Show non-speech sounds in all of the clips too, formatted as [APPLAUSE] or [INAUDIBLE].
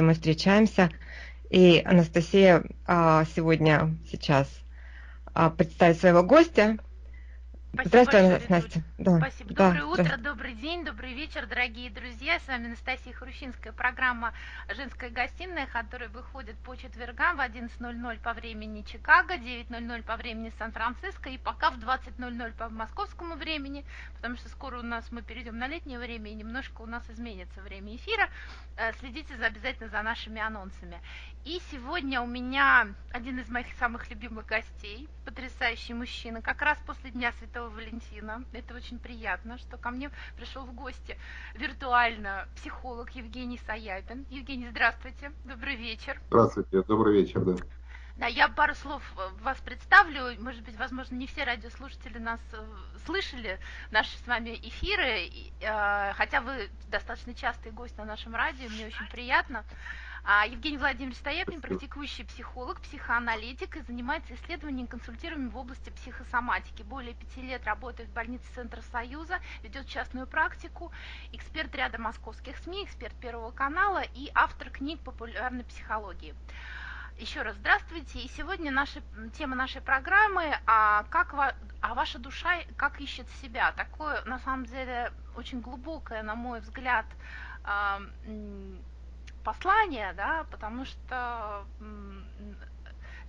Анастасией мы встречаемся. И Анастасия а, сегодня сейчас а, представит своего гостя. Спасибо Здравствуй, большое, Настя. Да. Спасибо. Да. Доброе утро, добрый день, добрый вечер, дорогие друзья. С вами Анастасия Хрущинская, программа «Женская гостиная», которая выходит по четвергам в 11.00 по времени Чикаго, 9.00 по времени Сан-Франциско и пока в 20.00 по московскому времени, потому что скоро у нас мы перейдем на летнее время и немножко у нас изменится время эфира. Э, следите за, обязательно за нашими анонсами. И сегодня у меня один из моих самых любимых гостей, потрясающий мужчина, как раз после Дня Святого Валентина. Это очень приятно, что ко мне пришел в гости виртуально психолог Евгений Саяпин. Евгений, здравствуйте, добрый вечер. Здравствуйте, добрый вечер, да. Да, я пару слов э, вас представлю. Может быть, возможно, не все радиослушатели нас э, слышали, наши с вами эфиры, хотя вы достаточно частый гость на нашем радио, мне очень приятно. А, Евгений Владимирович Стояпин, практикующий психолог, психоаналитик и занимается исследованием и консультированием в области психосоматики. Более пяти лет работает в больнице Центра Союза, ведет частную практику, эксперт ряда московских СМИ, эксперт Первого канала и автор книг популярной психологии. Еще раз здравствуйте. И сегодня наша, тема нашей программы а как а ваша душа как ищет себя. Такое, на самом деле, очень глубокое, на мой взгляд, послание, да, потому что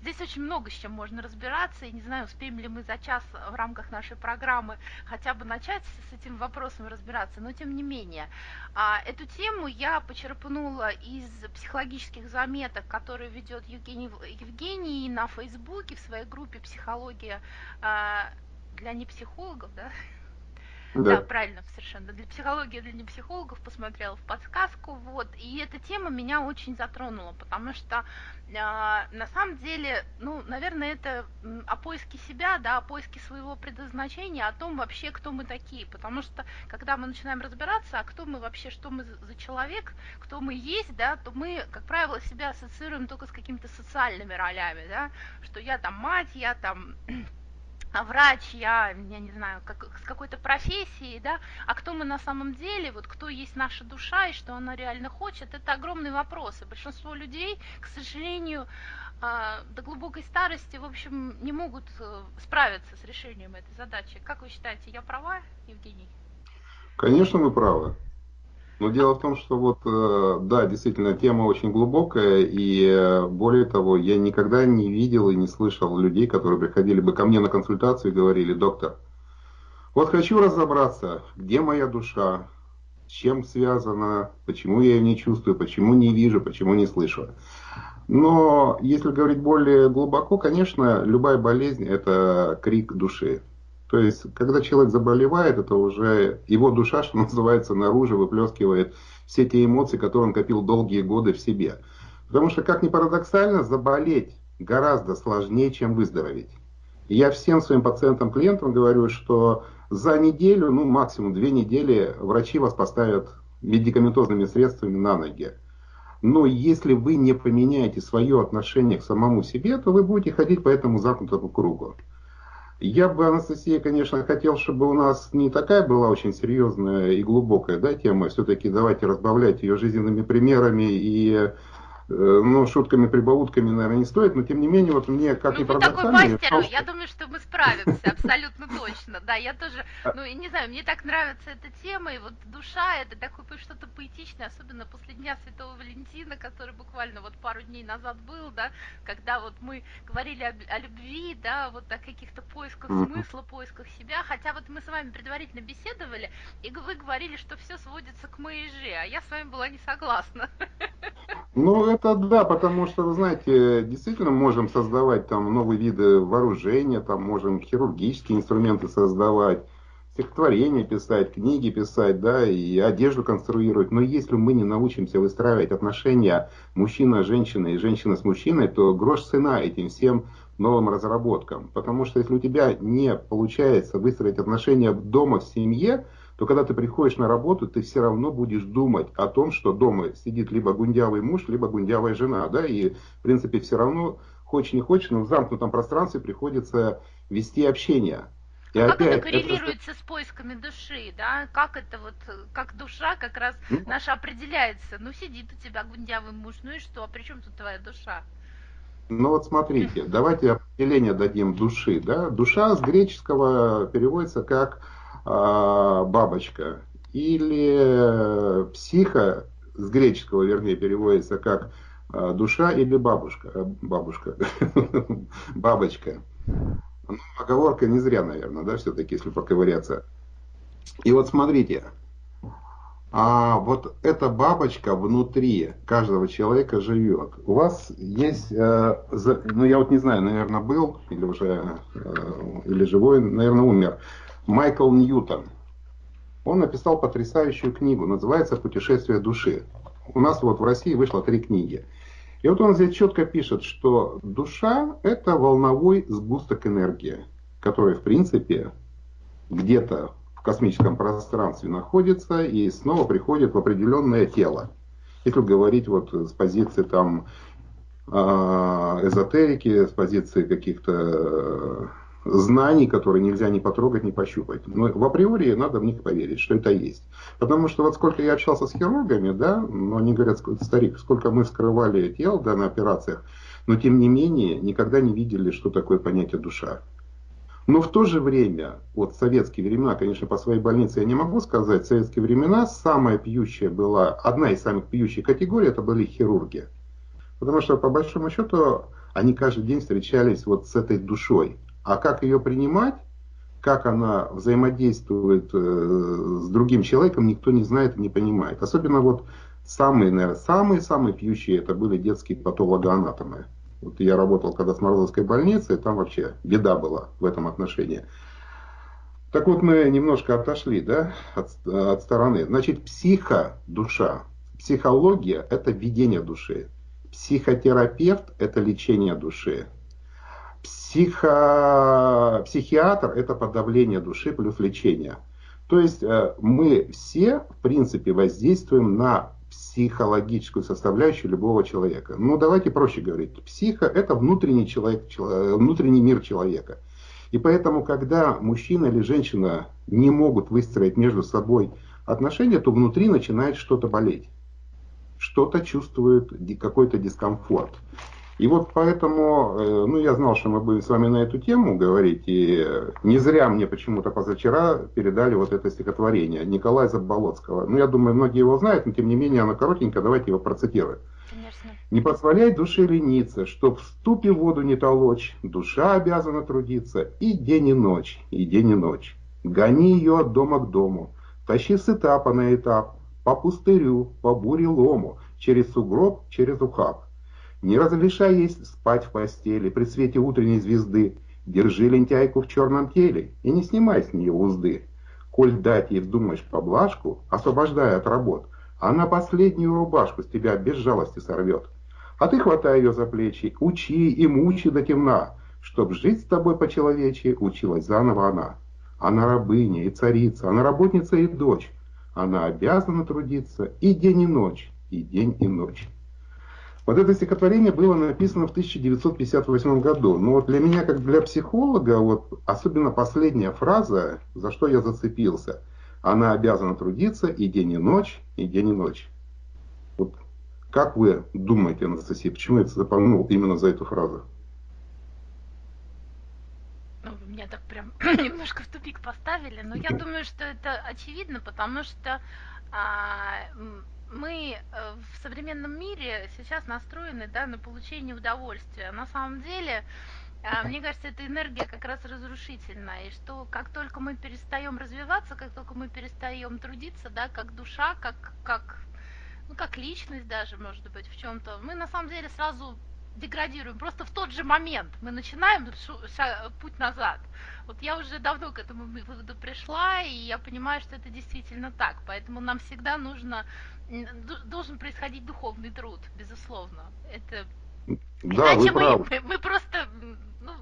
Здесь очень много с чем можно разбираться, и не знаю, успеем ли мы за час в рамках нашей программы хотя бы начать с этим вопросом разбираться, но тем не менее. А, эту тему я почерпнула из психологических заметок, которые ведет Евгений, Евгений на Фейсбуке в своей группе «Психология а, для непсихологов», да, да. да, правильно, совершенно. Для психологии для непсихологов посмотрела в подсказку, вот. И эта тема меня очень затронула, потому что э, на самом деле, ну, наверное, это о поиске себя, да, о поиске своего предназначения, о том вообще, кто мы такие. Потому что, когда мы начинаем разбираться, а кто мы вообще, что мы за человек, кто мы есть, да, то мы, как правило, себя ассоциируем только с какими-то социальными ролями, да, что я там мать, я там врач, я, я не знаю, как, с какой-то профессией, да, а кто мы на самом деле, вот кто есть наша душа и что она реально хочет, это огромный вопрос. И большинство людей, к сожалению, а, до глубокой старости, в общем, не могут э, справиться с решением этой задачи. Как вы считаете, я права, Евгений? Конечно, вы правы. Но дело в том, что вот, э, да, действительно, тема очень глубокая, и э, более того, я никогда не видел и не слышал людей, которые приходили бы ко мне на консультацию и говорили, доктор, вот хочу разобраться, где моя душа, с чем связана, почему я ее не чувствую, почему не вижу, почему не слышу. Но если говорить более глубоко, конечно, любая болезнь – это крик души. То есть, когда человек заболевает, это уже его душа, что называется, наружу выплескивает все те эмоции, которые он копил долгие годы в себе. Потому что, как ни парадоксально, заболеть гораздо сложнее, чем выздороветь. Я всем своим пациентам, клиентам говорю, что за неделю, ну максимум две недели, врачи вас поставят медикаментозными средствами на ноги. Но если вы не поменяете свое отношение к самому себе, то вы будете ходить по этому замкнутому кругу. Я бы, Анастасия, конечно, хотел, чтобы у нас не такая была очень серьезная и глубокая да, тема. Все-таки давайте разбавлять ее жизненными примерами и ну, шутками, прибаутками, наверное, не стоит, но тем не менее, вот мне как ну, и такой мастер, я думаю, что мы справимся абсолютно точно, да, я тоже, а ну, и не знаю, мне так нравится эта тема, и вот душа, это такое что-то поэтичное, особенно после Дня Святого Валентина, который буквально вот пару дней назад был, да, когда вот мы говорили о, о любви, да, вот о каких-то поисках смысла, поисках себя, хотя вот мы с вами предварительно беседовали, и вы говорили, что все сводится к же, а я с вами была не согласна. Ну, это да, потому что, вы знаете, действительно можем создавать там новые виды вооружения, там можем хирургические инструменты создавать, стихотворения писать, книги писать, да, и одежду конструировать. Но если мы не научимся выстраивать отношения мужчина-женщина и женщина с мужчиной, то грош цена этим всем новым разработкам. Потому что если у тебя не получается выстроить отношения дома, в семье, то когда ты приходишь на работу, ты все равно будешь думать о том, что дома сидит либо гундявый муж, либо гундявая жена, да, и в принципе все равно, хочешь не хочешь, но в замкнутом пространстве приходится вести общение. И как опять, это коррелируется это... с поисками души, да? Как это вот, как душа как раз ну, наша определяется? Ну, сидит у тебя гундявый муж, ну и что? А при чем тут твоя душа? Ну вот смотрите, давайте определение дадим души. Да? Душа с греческого переводится как бабочка. Или психа с греческого, вернее, переводится как э, душа или бабушка. Э, бабушка. [LAUGHS] Бабочка. Ну, оговорка не зря, наверное, да, все-таки, если поковыряться. И вот смотрите, а вот эта бабочка внутри каждого человека живет. У вас есть, э, ну я вот не знаю, наверное, был или уже, э, или живой, наверное, умер, Майкл Ньютон. Он написал потрясающую книгу, называется «Путешествие души». У нас вот в России вышло три книги. И вот он здесь четко пишет, что душа – это волновой сгусток энергии, который, в принципе, где-то в космическом пространстве находится и снова приходит в определенное тело. Если говорить вот с позиции там а, эзотерики, с позиции каких-то знаний, которые нельзя ни потрогать, ни пощупать. Но в априори надо в них поверить, что это есть. Потому что вот сколько я общался с хирургами, да, но они говорят, старик, сколько мы вскрывали тел да, на операциях, но тем не менее никогда не видели, что такое понятие душа. Но в то же время, вот советские времена, конечно, по своей больнице я не могу сказать, в советские времена самая пьющая была, одна из самых пьющих категорий, это были хирурги. Потому что, по большому счету, они каждый день встречались вот с этой душой. А как ее принимать, как она взаимодействует э, с другим человеком, никто не знает и не понимает. Особенно вот самые, наверное, самые-самые пьющие это были детские патологоанатомы. Вот я работал когда с Морозовской больницей, там вообще беда была в этом отношении. Так вот, мы немножко отошли да, от, от стороны. Значит, психо, душа, психология – это видение души. Психотерапевт – это лечение души. Психо... Психиатр – это подавление души плюс лечение. То есть э, мы все, в принципе, воздействуем на психологическую составляющую любого человека. Ну, давайте проще говорить. Психо – это внутренний, человек, внутренний мир человека. И поэтому, когда мужчина или женщина не могут выстроить между собой отношения, то внутри начинает что-то болеть. Что-то чувствует какой-то дискомфорт. И вот поэтому, э, ну, я знал, что мы будем с вами на эту тему говорить, и не зря мне почему-то позавчера передали вот это стихотворение Николая Заболоцкого. Ну, я думаю, многие его знают, но тем не менее оно коротенько, давайте его процитируем. Конечно. Не позволяй душе лениться, чтоб в ступе воду не толочь, душа обязана трудиться и день и ночь, и день и ночь. Гони ее от дома к дому, тащи с этапа на этап, по пустырю, по буре лому, через сугроб, через ухаб. Не разрешай ей спать в постели при свете утренней звезды. Держи лентяйку в черном теле и не снимай с нее узды. Коль дать ей вздумаешь поблажку, освобождая от работ, она последнюю рубашку с тебя без жалости сорвет. А ты хватай ее за плечи, учи и мучи до темна, чтоб жить с тобой по-человечьи училась заново она. Она рабыня и царица, она работница и дочь. Она обязана трудиться и день и ночь, и день и ночь. Вот это стихотворение было написано в 1958 году. Но вот для меня, как для психолога, вот особенно последняя фраза, за что я зацепился, она обязана трудиться и день и ночь, и день и ночь. Вот как вы думаете, Анастасия, почему я запомнил именно за эту фразу? Ну, вы меня так прям [CLEARS THROAT] немножко в тупик поставили, но я [LAUGHS] думаю, что это очевидно, потому что а, мы э, в современном мире сейчас настроены да, на получение удовольствия. На самом деле, а, мне кажется, эта энергия как раз разрушительная, и что как только мы перестаем развиваться, как только мы перестаем трудиться, да, как душа, как, как, ну, как личность даже, может быть, в чем-то, мы на самом деле сразу деградируем. Просто в тот же момент мы начинаем путь назад. Вот я уже давно к этому выводу пришла, и я понимаю, что это действительно так. Поэтому нам всегда нужно, должен происходить духовный труд, безусловно. Это да, Иначе вы мы, мы, мы просто, ну,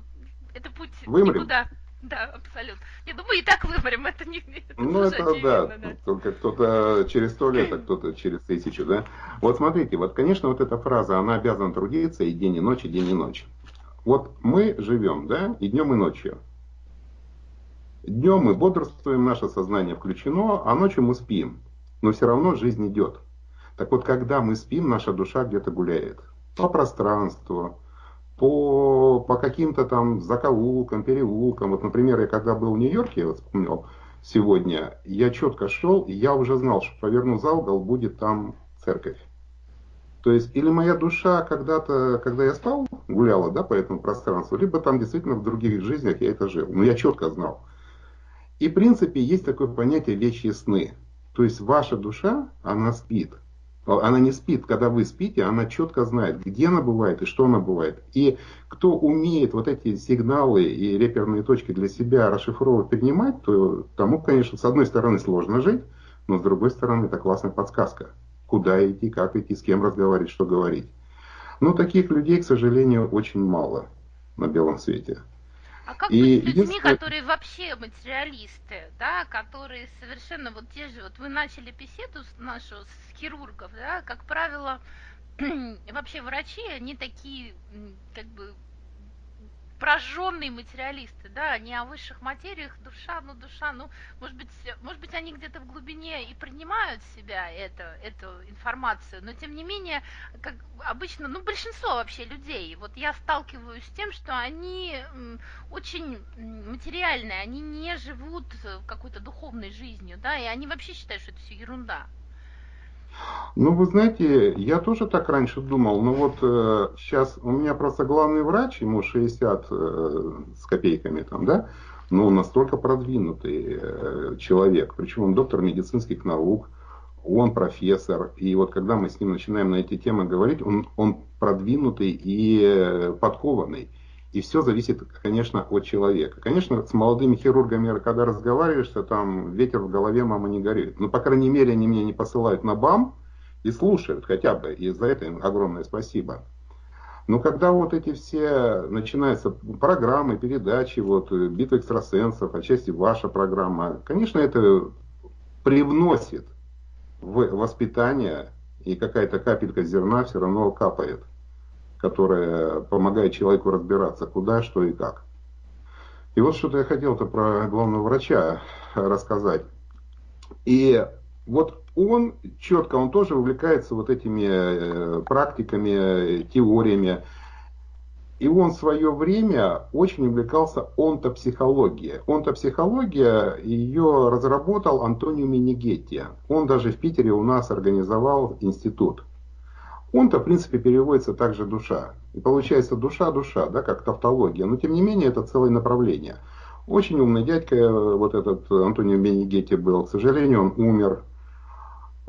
это путь Вымрем. никуда. Да, абсолютно. Я думаю, и так выборем, это не это Ну, это очевидно, да. да. Только кто-то через сто лет, а [CLEARS THROAT] кто-то через тысячу, да. Вот смотрите, вот, конечно, вот эта фраза, она обязана трудиться и день, и ночь, и день, и ночь. Вот мы живем, да, и днем, и ночью. днем мы бодрствуем, наше сознание включено, а ночью мы спим. Но все равно жизнь идет. Так вот, когда мы спим, наша душа где-то гуляет. По пространству, по, по каким-то там закоулкам, переулкам. Вот, например, я когда был в Нью-Йорке, вот вспомнил сегодня, я четко шел, и я уже знал, что поверну за угол, будет там церковь. То есть, или моя душа когда-то, когда я спал, гуляла да, по этому пространству, либо там действительно в других жизнях я это жил. Но я четко знал. И в принципе есть такое понятие вещи сны. То есть ваша душа, она спит. Она не спит, когда вы спите, она четко знает, где она бывает и что она бывает. И кто умеет вот эти сигналы и реперные точки для себя расшифровывать, поднимать, то тому, конечно, с одной стороны сложно жить, но с другой стороны это классная подсказка куда идти, как идти, с кем разговаривать, что говорить. Но таких людей, к сожалению, очень мало на белом свете. А как и быть с людьми, которые вообще материалисты, да, которые совершенно вот те же, вот вы начали беседу нашу с хирургов, да, как правило, [CLEARS THROAT] вообще врачи, они такие, как бы, прожженные материалисты, да, не о высших материях, душа, ну душа, ну, может быть, может быть, они где-то в глубине и принимают в себя это, эту информацию, но тем не менее, как обычно, ну, большинство вообще людей, вот я сталкиваюсь с тем, что они очень материальные, они не живут какой-то духовной жизнью, да, и они вообще считают, что это все ерунда. Ну, вы знаете, я тоже так раньше думал, но вот э, сейчас у меня просто главный врач, ему 60 э, с копейками там, да, но он настолько продвинутый э, человек, причем он доктор медицинских наук, он профессор, и вот когда мы с ним начинаем на эти темы говорить, он, он продвинутый и э, подкованный. И все зависит, конечно, от человека. Конечно, с молодыми хирургами, когда разговариваешь, то там ветер в голове, мама не горит. Но, по крайней мере, они меня не посылают на БАМ и слушают хотя бы. И за это им огромное спасибо. Но когда вот эти все начинаются программы, передачи, вот битва экстрасенсов, отчасти ваша программа, конечно, это привносит в воспитание, и какая-то капелька зерна все равно капает которая помогает человеку разбираться, куда, что и как. И вот что-то я хотел-то про главного врача рассказать. И вот он четко, он тоже увлекается вот этими э, практиками, теориями. И он в свое время очень увлекался онтопсихологией. Онтопсихология, ее разработал Антонио Минигетти. Он даже в Питере у нас организовал институт. Он-то, в принципе, переводится также душа. И получается душа-душа, да, как тавтология. Но, тем не менее, это целое направление. Очень умный дядька, э, вот этот Антонио Бенегетти был. К сожалению, он умер.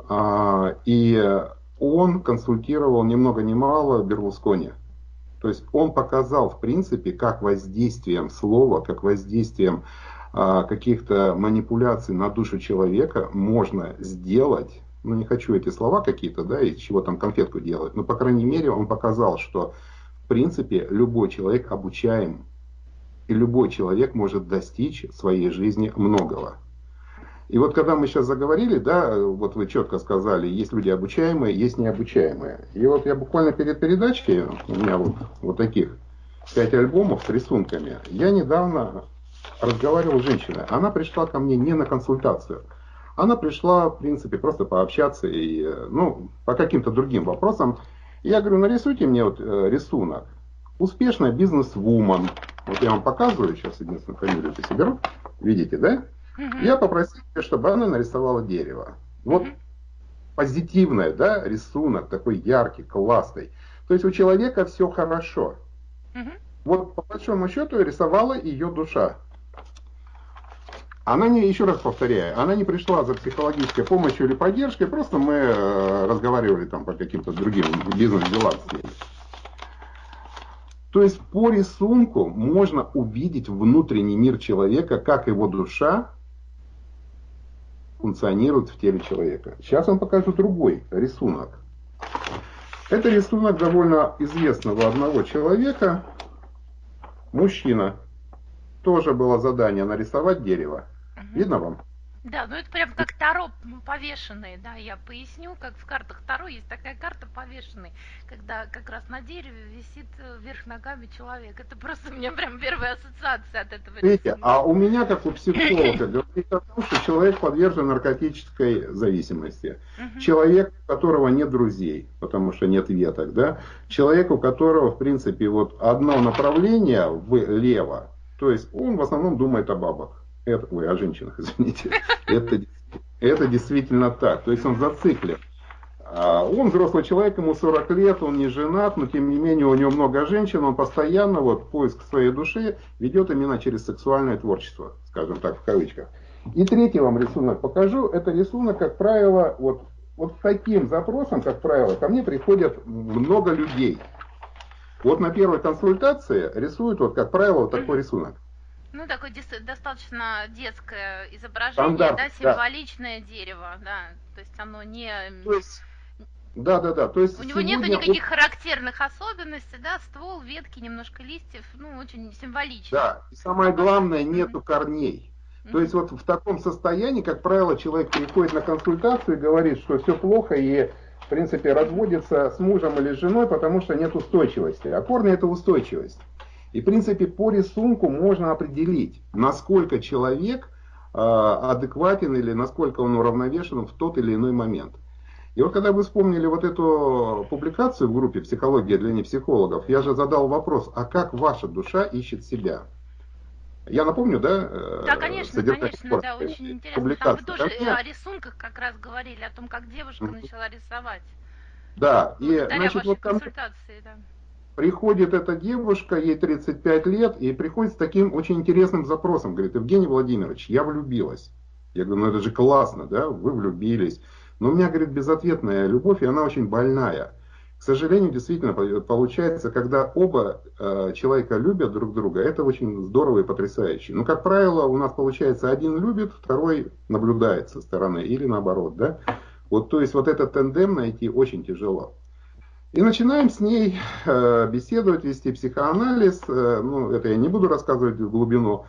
А, и он консультировал ни много ни мало Берлускони. То есть он показал, в принципе, как воздействием слова, как воздействием а, каких-то манипуляций на душу человека можно сделать ну не хочу эти слова какие-то, да, из чего там конфетку делать, но по крайней мере он показал, что в принципе любой человек обучаем, и любой человек может достичь в своей жизни многого. И вот когда мы сейчас заговорили, да, вот вы четко сказали, есть люди обучаемые, есть необучаемые. И вот я буквально перед передачей, у меня вот, вот таких пять альбомов с рисунками, я недавно разговаривал с женщиной. Она пришла ко мне не на консультацию, она пришла, в принципе, просто пообщаться и, э, ну, по каким-то другим вопросам. Я говорю, нарисуйте мне вот э, рисунок. Успешная бизнес-вумен. Вот я вам показываю, сейчас единственную фамилию соберу. Видите, да? Я попросил, чтобы она нарисовала дерево. Вот позитивное, да, рисунок такой яркий, классный. То есть у человека все хорошо. Вот по большому счету рисовала ее душа. Она не, еще раз повторяю, она не пришла за психологической помощью или поддержкой, просто мы э, разговаривали там по каким-то другим бизнес-делам с ней. То есть по рисунку можно увидеть внутренний мир человека, как его душа функционирует в теле человека. Сейчас вам покажу другой рисунок. Это рисунок довольно известного одного человека, мужчина. Тоже было задание нарисовать дерево. Видно вам? Да, ну это прям как Таро повешенные, да, я поясню, как в картах Таро есть такая карта повешенный, когда как раз на дереве висит э, вверх ногами человек. Это просто у меня прям первая ассоциация от этого Видите, а у меня, как у психолога, говорит о том, что человек подвержен наркотической зависимости. Человек, у которого нет друзей, потому что нет веток, да, человек, у которого, в принципе, вот одно направление влево, то есть он в основном думает о бабах. Это, ой, о женщинах, [LAUGHS] извините. Это, это действительно так. То есть он зациклен. А, он взрослый человек, ему 40 лет, он не женат, но тем не менее у него много женщин, он постоянно вот поиск своей души ведет именно через сексуальное творчество, скажем так, в кавычках. И третий вам рисунок покажу. Это рисунок, как правило, вот, вот таким запросом, как правило, ко мне приходят много людей. Вот на первой консультации рисуют, вот, как правило, вот такой рисунок. Ну, такое достаточно детское изображение, Стандарт, да, символичное да. дерево, да, то есть оно не... То есть, да, да, да. То есть у него нет никаких характерных особенностей, да, ствол, ветки, немножко листьев, ну, очень символично. Да, и самое главное, нету mm-hmm. корней. То есть вот в таком состоянии, как правило, человек приходит на консультацию и говорит, что все плохо и в принципе разводится с мужем или с женой, потому что нет устойчивости. А корни это устойчивость. И, в принципе, по рисунку можно определить, насколько человек э, адекватен или насколько он уравновешен в тот или иной момент. И вот когда вы вспомнили вот эту публикацию в группе «Психология для непсихологов», я же задал вопрос, а как ваша душа ищет себя? Я напомню, да? Э, да, конечно, конечно, да, очень интересно. Там вы тоже да? о рисунках как раз говорили, о том, как девушка начала рисовать. Да, и значит, вот консультации, да приходит эта девушка, ей 35 лет, и приходит с таким очень интересным запросом. Говорит, Евгений Владимирович, я влюбилась. Я говорю, ну это же классно, да, вы влюбились. Но у меня, говорит, безответная любовь, и она очень больная. К сожалению, действительно получается, когда оба э, человека любят друг друга, это очень здорово и потрясающе. Но, как правило, у нас получается, один любит, второй наблюдает со стороны, или наоборот, да. Вот, то есть, вот этот тендем найти очень тяжело. И начинаем с ней э, беседовать, вести психоанализ. Э, ну, это я не буду рассказывать в глубину.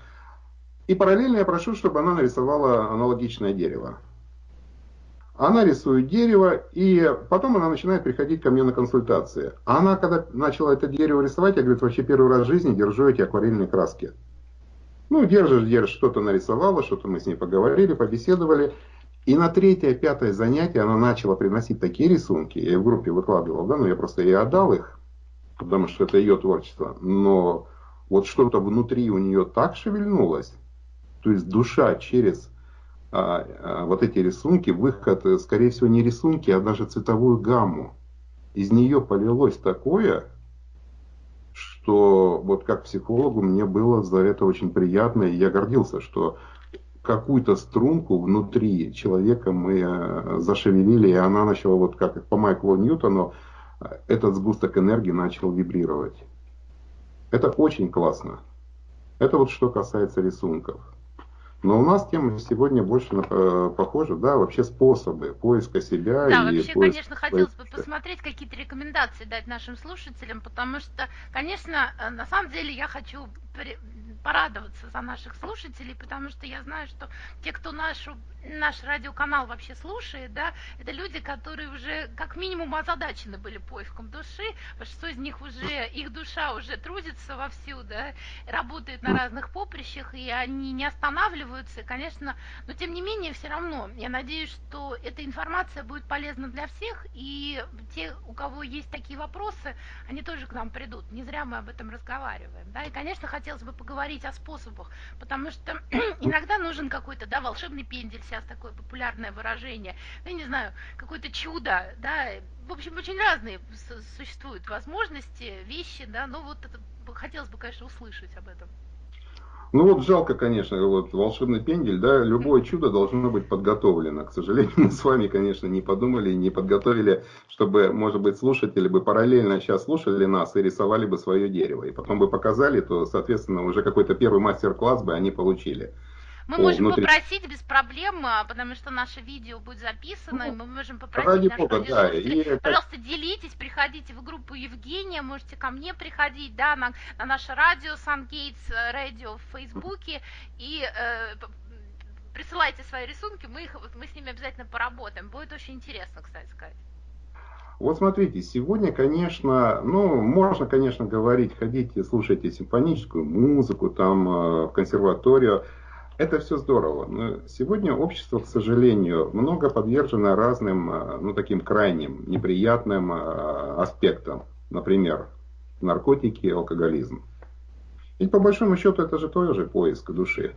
И параллельно я прошу, чтобы она нарисовала аналогичное дерево. Она рисует дерево, и потом она начинает приходить ко мне на консультации. Она, когда начала это дерево рисовать, я, говорю, вообще первый раз в жизни держу эти акварельные краски. Ну, держишь, держишь, что-то нарисовала, что-то мы с ней поговорили, побеседовали. И на третье, пятое занятие она начала приносить такие рисунки, я в группе выкладывал, да, но я просто ей отдал их, потому что это ее творчество. Но вот что-то внутри у нее так шевельнулось, то есть душа через а, а, вот эти рисунки, выход, скорее всего, не рисунки, а даже цветовую гамму. Из нее полилось такое, что вот как психологу мне было за это очень приятно, и я гордился, что какую-то струнку внутри человека мы э, зашевелили, и она начала, вот как по Майклу Ньютону, э, этот сгусток энергии начал вибрировать. Это очень классно. Это вот что касается рисунков. Но у нас тема сегодня больше э, похожа, да, вообще способы поиска себя. Да, и вообще, конечно, хотелось бы посмотреть, какие-то рекомендации дать нашим слушателям, потому что, конечно, на самом деле я хочу порадоваться за наших слушателей, потому что я знаю, что те, кто нашу, наш радиоканал вообще слушает, да, это люди, которые уже как минимум озадачены были поиском души, большинство из них уже, их душа уже трудится вовсю, да, работает на разных поприщах, и они не останавливаются, и, конечно, но тем не менее, все равно, я надеюсь, что эта информация будет полезна для всех, и те, у кого есть такие вопросы, они тоже к нам придут, не зря мы об этом разговариваем, да, и, конечно, хотелось бы поговорить говорить о способах, потому что [CLEARS THROAT] иногда нужен какой-то, да, волшебный пендель, сейчас такое популярное выражение, ну, я не знаю, какое-то чудо, да, в общем, очень разные существуют возможности, вещи, да, но вот это хотелось бы, конечно, услышать об этом. Ну вот жалко, конечно, вот волшебный пендель, да, любое чудо должно быть подготовлено. К сожалению, [LAUGHS] мы с вами, конечно, не подумали, не подготовили, чтобы, может быть, слушатели бы параллельно сейчас слушали нас и рисовали бы свое дерево. И потом бы показали, то, соответственно, уже какой-то первый мастер-класс бы они получили. Мы можем внутри... попросить без проблем, а, потому что наше видео будет записано, ну, и мы можем попросить наших Бога, да, и... пожалуйста, делитесь, приходите в группу Евгения, можете ко мне приходить, да, на, на наше радио Сан Гейтс, радио в Фейсбуке, и э, присылайте свои рисунки, мы, их, мы с ними обязательно поработаем. Будет очень интересно, кстати сказать. Вот смотрите, сегодня, конечно, ну, можно, конечно, говорить, ходите, слушайте симфоническую музыку, там, э, в консерваторию. Это все здорово. Но сегодня общество, к сожалению, много подвержено разным, э, ну, таким крайним, неприятным э, аспектам. Например, наркотики, алкоголизм. Ведь по большому счету это же тоже поиск души.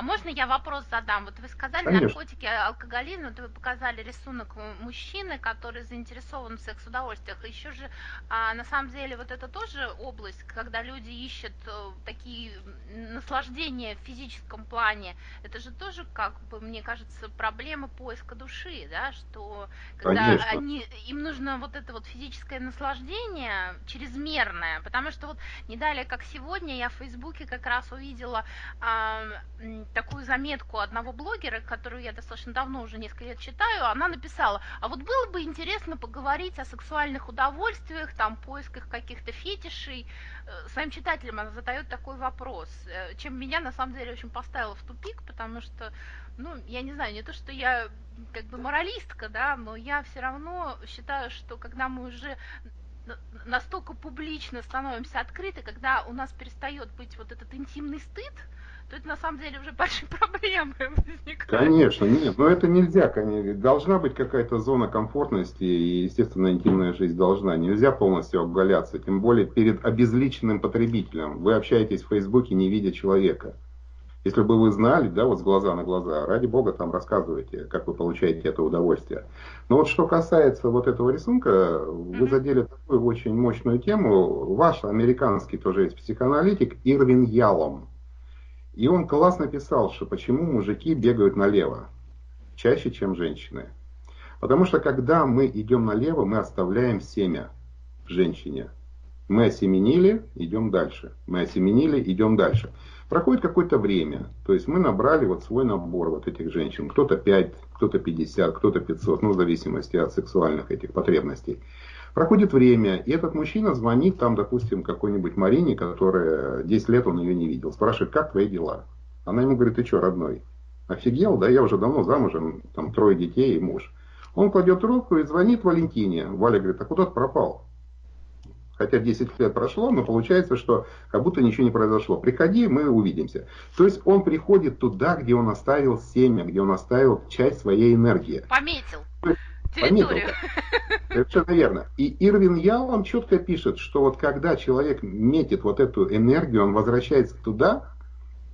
А можно я вопрос задам? Вот вы сказали Конечно. наркотики, алкоголизм, вот вы показали рисунок мужчины, который заинтересован в секс-удовольствиях. Еще же, а, на самом деле, вот это тоже область, когда люди ищут э, такие наслаждения в физическом плане. Это же тоже, как бы, мне кажется, проблема поиска души, да, что когда Конечно. они, им нужно вот это вот физическое наслаждение чрезмерное, потому что вот не далее, как сегодня, я в Фейсбуке как раз увидела а, такую заметку одного блогера, которую я достаточно давно уже несколько лет читаю, она написала, а вот было бы интересно поговорить о сексуальных удовольствиях, там, поисках каких-то фетишей. Э, Своим читателям она задает такой вопрос, э, чем меня на самом деле очень поставило в тупик, потому что, ну, я не знаю, не то, что я как бы моралистка, да, но я все равно считаю, что когда мы уже на- настолько публично становимся открыты, когда у нас перестает быть вот этот интимный стыд, то это на самом деле уже большие [LAUGHS] проблемы возникают. Конечно, нет, но это нельзя. Должна быть какая-то зона комфортности, и, естественно, интимная жизнь должна. Нельзя полностью обгаляться, тем более перед обезличенным потребителем. Вы общаетесь в Фейсбуке, не видя человека. Если бы вы знали, да, вот с глаза на глаза, ради бога, там рассказывайте, как вы получаете это удовольствие. Но вот что касается вот этого рисунка, вы задели такую очень мощную тему. Ваш американский тоже есть психоаналитик Ирвин Ялом. И он классно писал, что почему мужики бегают налево чаще, чем женщины. Потому что когда мы идем налево, мы оставляем семя женщине. Мы осеменили, идем дальше. Мы осеменили, идем дальше. Проходит какое-то время, то есть мы набрали вот свой набор вот этих женщин. Кто-то 5, кто-то 50, кто-то 500, ну в зависимости от сексуальных этих потребностей. Проходит время, и этот мужчина звонит там, допустим, какой-нибудь Марине, которая 10 лет он ее не видел. Спрашивает, как твои дела? Она ему говорит, ты что, родной? Офигел, да, я уже давно замужем, там трое детей и муж. Он кладет трубку и звонит Валентине. Валя говорит, а куда ты пропал? Хотя 10 лет прошло, но получается, что как будто ничего не произошло. Приходи, мы увидимся. То есть он приходит туда, где он оставил семя, где он оставил часть своей энергии. Пометил территорию. [LAUGHS] Совершенно верно. И Ирвин Ялом четко пишет, что вот когда человек метит вот эту энергию, он возвращается туда,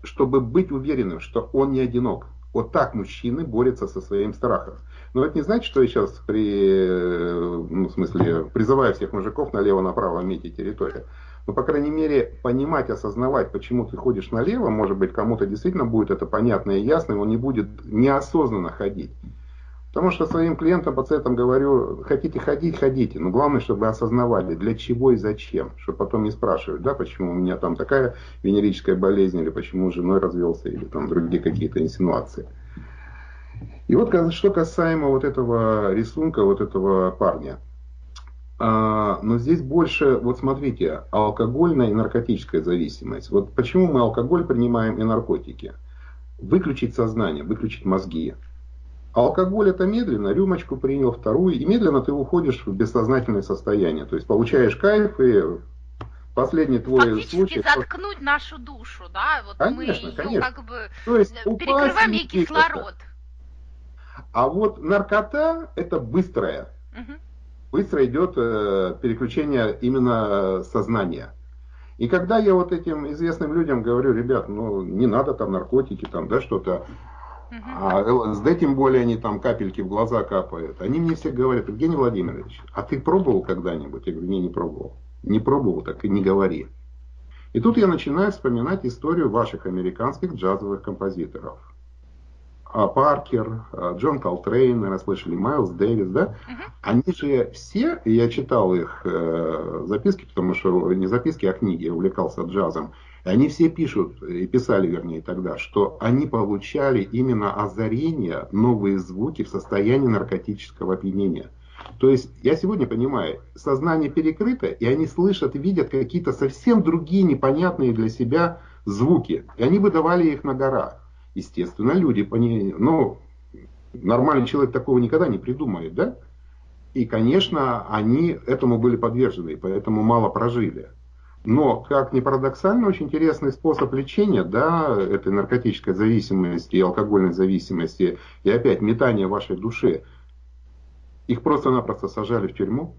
чтобы быть уверенным, что он не одинок. Вот так мужчины борются со своим страхом. Но это не значит, что я сейчас при, ну, в смысле, призываю всех мужиков налево-направо метить территорию. Но, по крайней мере, понимать, осознавать, почему ты ходишь налево, может быть, кому-то действительно будет это понятно и ясно, и он не будет неосознанно ходить. Потому что своим клиентам, пациентам говорю, хотите ходить, ходите, но главное, чтобы осознавали, для чего и зачем, чтобы потом не спрашивать, да, почему у меня там такая венерическая болезнь, или почему с женой развелся, или там другие какие-то инсинуации. И вот что касаемо вот этого рисунка, вот этого парня. А, но здесь больше, вот смотрите, алкогольная и наркотическая зависимость. Вот почему мы алкоголь принимаем и наркотики? Выключить сознание, выключить мозги. Алкоголь это медленно, рюмочку принял, вторую, и медленно ты уходишь в бессознательное состояние. То есть получаешь кайф, и последний твой Фактически случай... заткнуть нашу душу, да? Вот Конечно, мы ее конечно. как бы То есть э, перекрываем ей кислород. А вот наркота это быстрая. Мгм. быстро идет э, переключение именно сознания. И когда я вот этим известным людям говорю, ребят, ну не надо там наркотики, там, да, что-то, Мгм. а ЛСД тем более они там капельки в глаза капают, они мне все говорят, Евгений Владимирович, а ты пробовал когда-нибудь? Я говорю, не, не пробовал. Не пробовал, так и не говори. И тут я начинаю вспоминать историю ваших американских джазовых композиторов. А, Паркер, а, Джон Колтрейн, наверное, слышали, Майлз Дэвис, да? Мгм. Они же все, я читал их э, записки, потому что не записки, а книги, я увлекался джазом. И они все пишут, и писали, вернее, тогда, что они получали именно озарение, новые звуки в состоянии наркотического опьянения. То есть, я сегодня понимаю, сознание перекрыто, и они слышат видят какие-то совсем другие непонятные для себя звуки. И они выдавали их на горах. Естественно, люди по ней, ну, нормальный человек такого никогда не придумает, да? И, конечно, они этому были подвержены, поэтому мало прожили. Но, как ни парадоксально, очень интересный способ лечения, да, этой наркотической зависимости и алкогольной зависимости, и опять метание вашей души. Их просто-напросто сажали в тюрьму,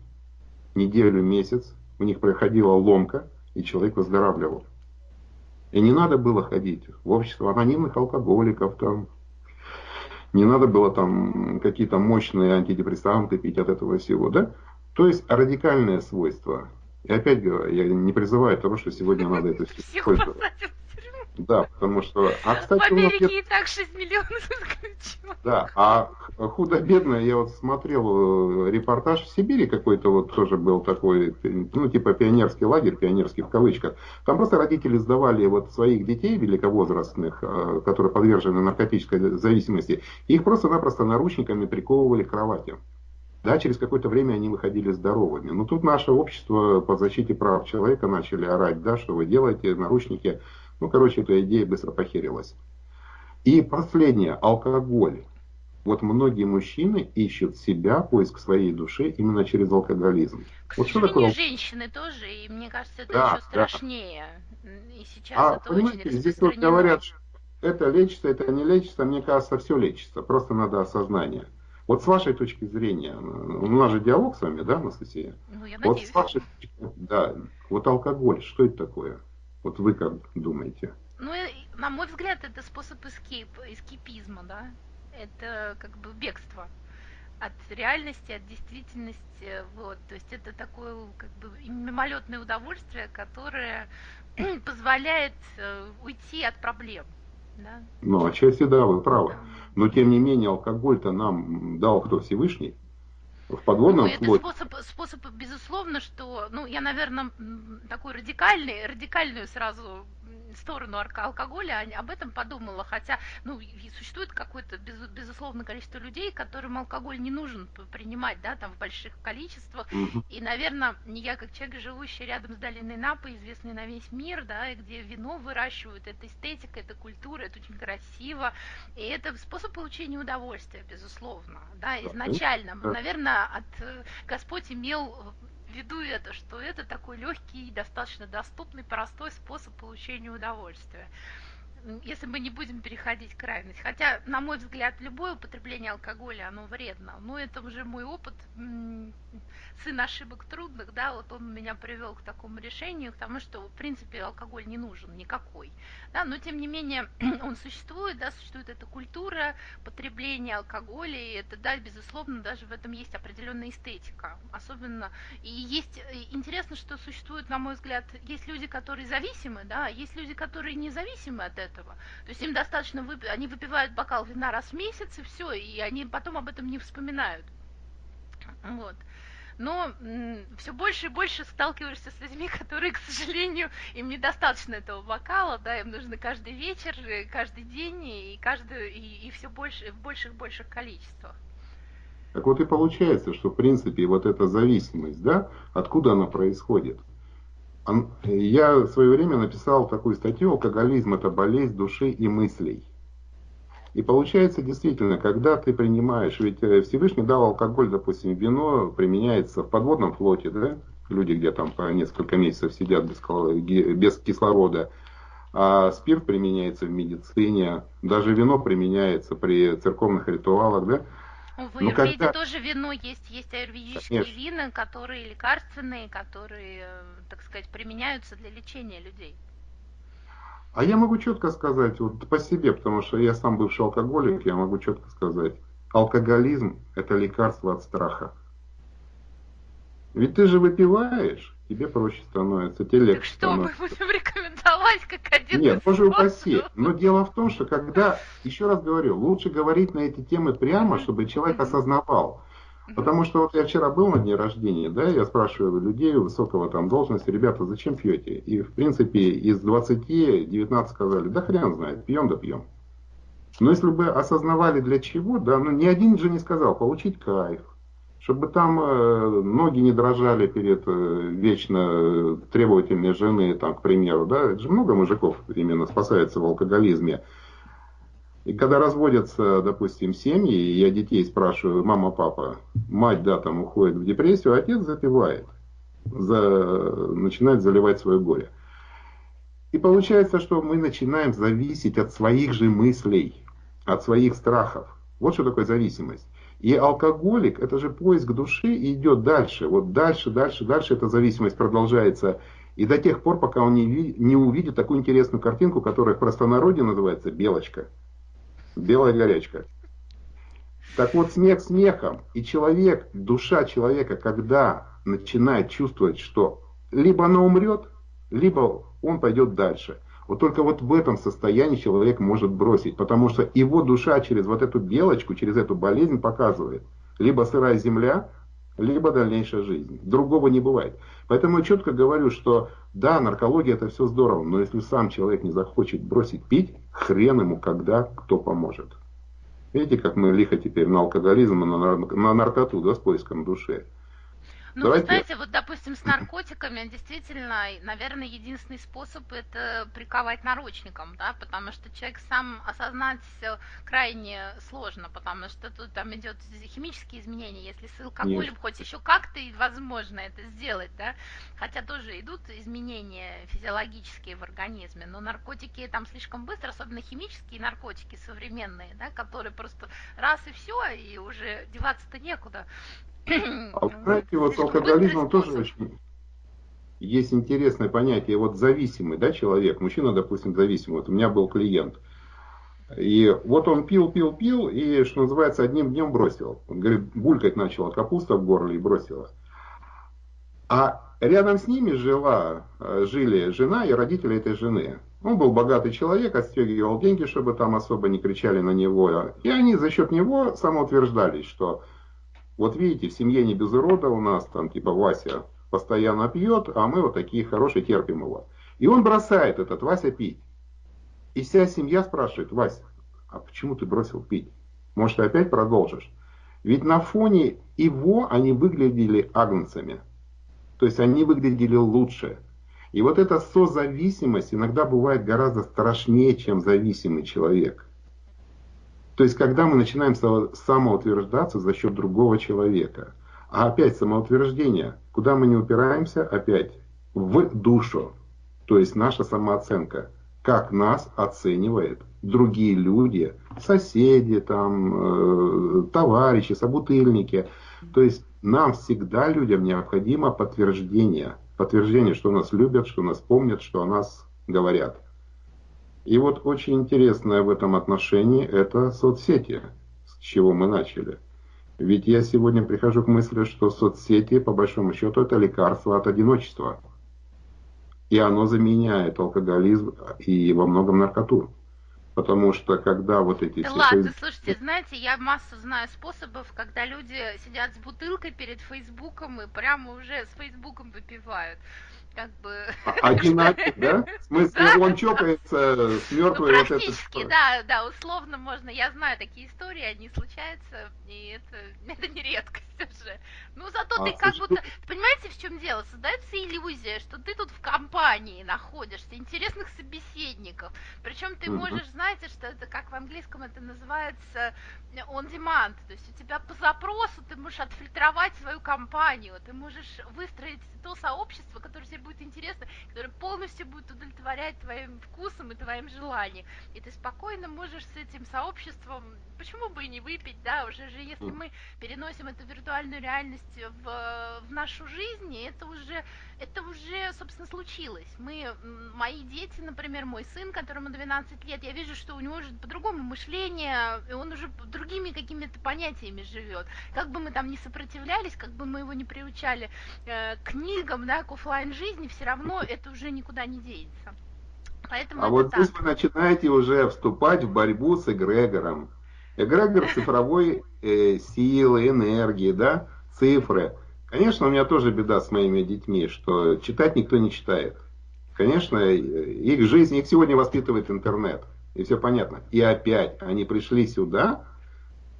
неделю, месяц, у них проходила ломка, и человек выздоравливал. И не надо было ходить в общество анонимных алкоголиков, там, не надо было там какие-то мощные антидепрессанты пить от этого всего, да? То есть радикальное свойство и опять говорю, я не призываю того, что сегодня надо это все использовать. Да, потому что... А, кстати, в Америке нет... и так 6 миллионов [LAUGHS] исключено. Да, а худо-бедно, я вот смотрел э, репортаж в Сибири какой-то вот тоже был такой, ну типа пионерский лагерь, пионерский в кавычках. Там просто родители сдавали вот своих детей великовозрастных, э, которые подвержены наркотической зависимости, их просто-напросто наручниками приковывали к кровати. Да, через какое-то время они выходили здоровыми. Но тут наше общество по защите прав человека начали орать, да, что вы делаете, наручники. Ну, короче, эта идея быстро похерилась. И последнее, алкоголь. Вот многие мужчины ищут себя, поиск своей души именно через алкоголизм. К вот что такое? женщины тоже, и мне кажется, это да, еще страшнее. Да. И сейчас а, это понимаете, очень здесь вот говорят, что это лечится, это не лечится, мне кажется, все лечится, просто надо осознание. Вот с вашей точки зрения, у нас же диалог с вами, да, Анастасия? Ну, я вот с вашей точки да, вот алкоголь, что это такое? Вот вы как думаете? Ну, на мой взгляд, это способ эскейп, эскипизма, да? Это как бы бегство от реальности, от действительности, вот, то есть это такое как бы мимолетное удовольствие, которое позволяет э, уйти от проблем, да? Ну, отчасти да, вы правы. Да. Но тем не менее алкоголь-то нам дал кто Всевышний. В подводном ну, это способ, способ, безусловно, что, ну, я, наверное, такой радикальный, радикальную сразу сторону алкоголя, об этом подумала, хотя, ну, существует какое-то, без, безусловно, количество людей, которым алкоголь не нужен принимать, да, там, в больших количествах, и, наверное, не я, как человек, живущий рядом с долиной Напа, известный на весь мир, да, и где вино выращивают, это эстетика, это культура, это очень красиво, и это способ получения удовольствия, безусловно, да, изначально, наверное, от э, Господь имел виду это, что это такой легкий, достаточно доступный, простой способ получения удовольствия. Если мы не будем переходить к крайности. Хотя, на мой взгляд, любое употребление алкоголя, оно вредно. Но это уже мой опыт сын ошибок трудных, да, вот он меня привел к такому решению, к тому, что, в принципе, алкоголь не нужен никакой, да, но, тем не менее, [CLEARS THROAT] он существует, да, существует эта культура потребления алкоголя, и это, да, безусловно, даже в этом есть определенная эстетика, особенно, и есть, интересно, что существует, на мой взгляд, есть люди, которые зависимы, да, а есть люди, которые независимы от этого, то есть им достаточно, вып... они выпивают бокал вина раз в месяц, и все, и они потом об этом не вспоминают, вот но все больше и больше сталкиваешься с людьми, [LAUGHS] которые, к сожалению, им недостаточно этого бокала, да, им нужно каждый вечер, э, каждый день и каждый и, и все больше в больших больших количествах. Так вот и получается, что в принципе вот эта зависимость, да, откуда она происходит? Я в свое время написал такую статью «Алкоголизм – это болезнь души и мыслей». И получается действительно, когда ты принимаешь, ведь э, Всевышний дал алкоголь, допустим, вино применяется в подводном флоте, да, люди где там по несколько месяцев сидят без, без кислорода, а спирт применяется в медицине, даже вино применяется при церковных ритуалах, да. В аюрведе когда... тоже вино есть, есть аюрведические Конечно. вина, которые лекарственные, которые, э, так сказать, применяются для лечения людей. А я могу четко сказать, вот по себе, потому что я сам бывший алкоголик, я могу четко сказать, алкоголизм – это лекарство от страха. Ведь ты же выпиваешь, тебе проще становится, тебе легче Так что становится. мы будем рекомендовать как один Нет, боже упаси. Но дело в том, что когда, еще раз говорю, лучше говорить на эти темы прямо, чтобы человек осознавал, Потому что вот я вчера был на дне рождения, да, я спрашиваю людей высокого там должности, ребята, зачем пьете? И в принципе из 20, 19 сказали, да хрен знает, пьем да пьем. Но если бы осознавали для чего, да, ну ни один же не сказал, получить кайф, чтобы там э, ноги не дрожали перед э, вечно требовательной жены, там, к примеру, да, это же много мужиков именно спасается в алкоголизме. И когда разводятся, допустим, семьи, и я детей спрашиваю, мама, папа, мать, да, там уходит в депрессию, а отец запивает, за, начинает заливать свое горе. И получается, что мы начинаем зависеть от своих же мыслей, от своих страхов. Вот что такое зависимость. И алкоголик, это же поиск души и идет дальше. Вот дальше, дальше, дальше эта зависимость продолжается. И до тех пор, пока он не, не увидит такую интересную картинку, которая в простонародье называется белочка. Белая горячка. Так вот, смех смехом. И человек, душа человека, когда начинает чувствовать, что либо она умрет, либо он пойдет дальше. Вот только вот в этом состоянии человек может бросить, потому что его душа через вот эту белочку, через эту болезнь показывает, либо сырая земля, либо дальнейшая жизнь. Другого не бывает. Поэтому я четко говорю, что да, наркология это все здорово, но если сам человек не захочет бросить пить, хрен ему когда кто поможет. Видите, как мы лихо теперь на алкоголизм, на, на наркоту, да, с поиском души. Ну, Давайте... вы знаете, вот, допустим, с наркотиками действительно, наверное, единственный способ это приковать наручником, да, потому что человек сам осознать крайне сложно, потому что тут там идет химические изменения, если с алкоголем Нет. хоть еще как-то возможно это сделать, да, хотя тоже идут изменения физиологические в организме, но наркотики там слишком быстро, особенно химические наркотики современные, да, которые просто раз и все, и уже деваться-то некуда. А знаете, вот с алкоголизмом тоже очень есть интересное понятие, вот зависимый, да, человек, мужчина, допустим, зависимый, вот у меня был клиент, и вот он пил, пил, пил, и, что называется, одним днем бросил. Он говорит, булькать начала капуста в горле и бросила. А рядом с ними жила, жили жена и родители этой жены. Он был богатый человек, отстегивал деньги, чтобы там особо не кричали на него. И они за счет него самоутверждались, что вот видите, в семье не без урода у нас, там типа Вася постоянно пьет, а мы вот такие хорошие терпим его. И он бросает этот Вася пить. И вся семья спрашивает, Вася, а почему ты бросил пить? Может, ты опять продолжишь? Ведь на фоне его они выглядели агнцами. То есть они выглядели лучше. И вот эта созависимость иногда бывает гораздо страшнее, чем зависимый человек. То есть, когда мы начинаем самоутверждаться за счет другого человека. А опять самоутверждение, куда мы не упираемся, опять в душу. То есть наша самооценка. Как нас оценивают другие люди, соседи, там, э, товарищи, собутыльники. То есть нам всегда, людям, необходимо подтверждение. Подтверждение, что нас любят, что нас помнят, что о нас говорят. И вот очень интересное в этом отношении это соцсети, с чего мы начали. Ведь я сегодня прихожу к мысли, что соцсети, по большому счету, это лекарство от одиночества. И оно заменяет алкоголизм и во многом наркоту. Потому что когда вот эти... Да ладно, слушайте, знаете, я массу знаю способов, когда люди сидят с бутылкой перед Фейсбуком и прямо уже с Фейсбуком выпивают как бы... А, одинакий, да? В смысле, да? он чокается с мертвой ну, вот практически, это... да, да, условно можно. Я знаю такие истории, они случаются, и это, [LAUGHS] это не редкость уже. Ну, зато а, ты как будто... Понимаете, в чем дело? Создается иллюзия, что ты тут в компании находишься, интересных собеседников. Причем ты можешь, знаете, что это, как в английском это называется, on demand. То есть у тебя по запросу ты можешь отфильтровать свою компанию, ты можешь выстроить то сообщество, которое тебе будет интересно, которое полностью будет удовлетворять твоим вкусом и твоим желаниям. И ты спокойно можешь с этим сообществом, почему бы и не выпить, да, уже же если мы переносим эту виртуальную реальность в, в нашу жизнь, это уже, это уже, собственно, случилось. Мы, мои дети, например, мой сын, которому 12 лет, я вижу, что у него уже по-другому мышление, и он уже другими какими-то понятиями живет. Как бы мы там не сопротивлялись, как бы мы его не приучали э, к книгам, да, к офлайн жизни, все равно это уже никуда не денется. Поэтому а вот так. здесь вы начинаете уже вступать в борьбу с эгрегором. Эгрегор [LAUGHS] цифровой э, силы, энергии, да, цифры. Конечно, у меня тоже беда с моими детьми, что читать никто не читает. Конечно, их жизнь, их сегодня воспитывает интернет. И все понятно. И опять они пришли сюда,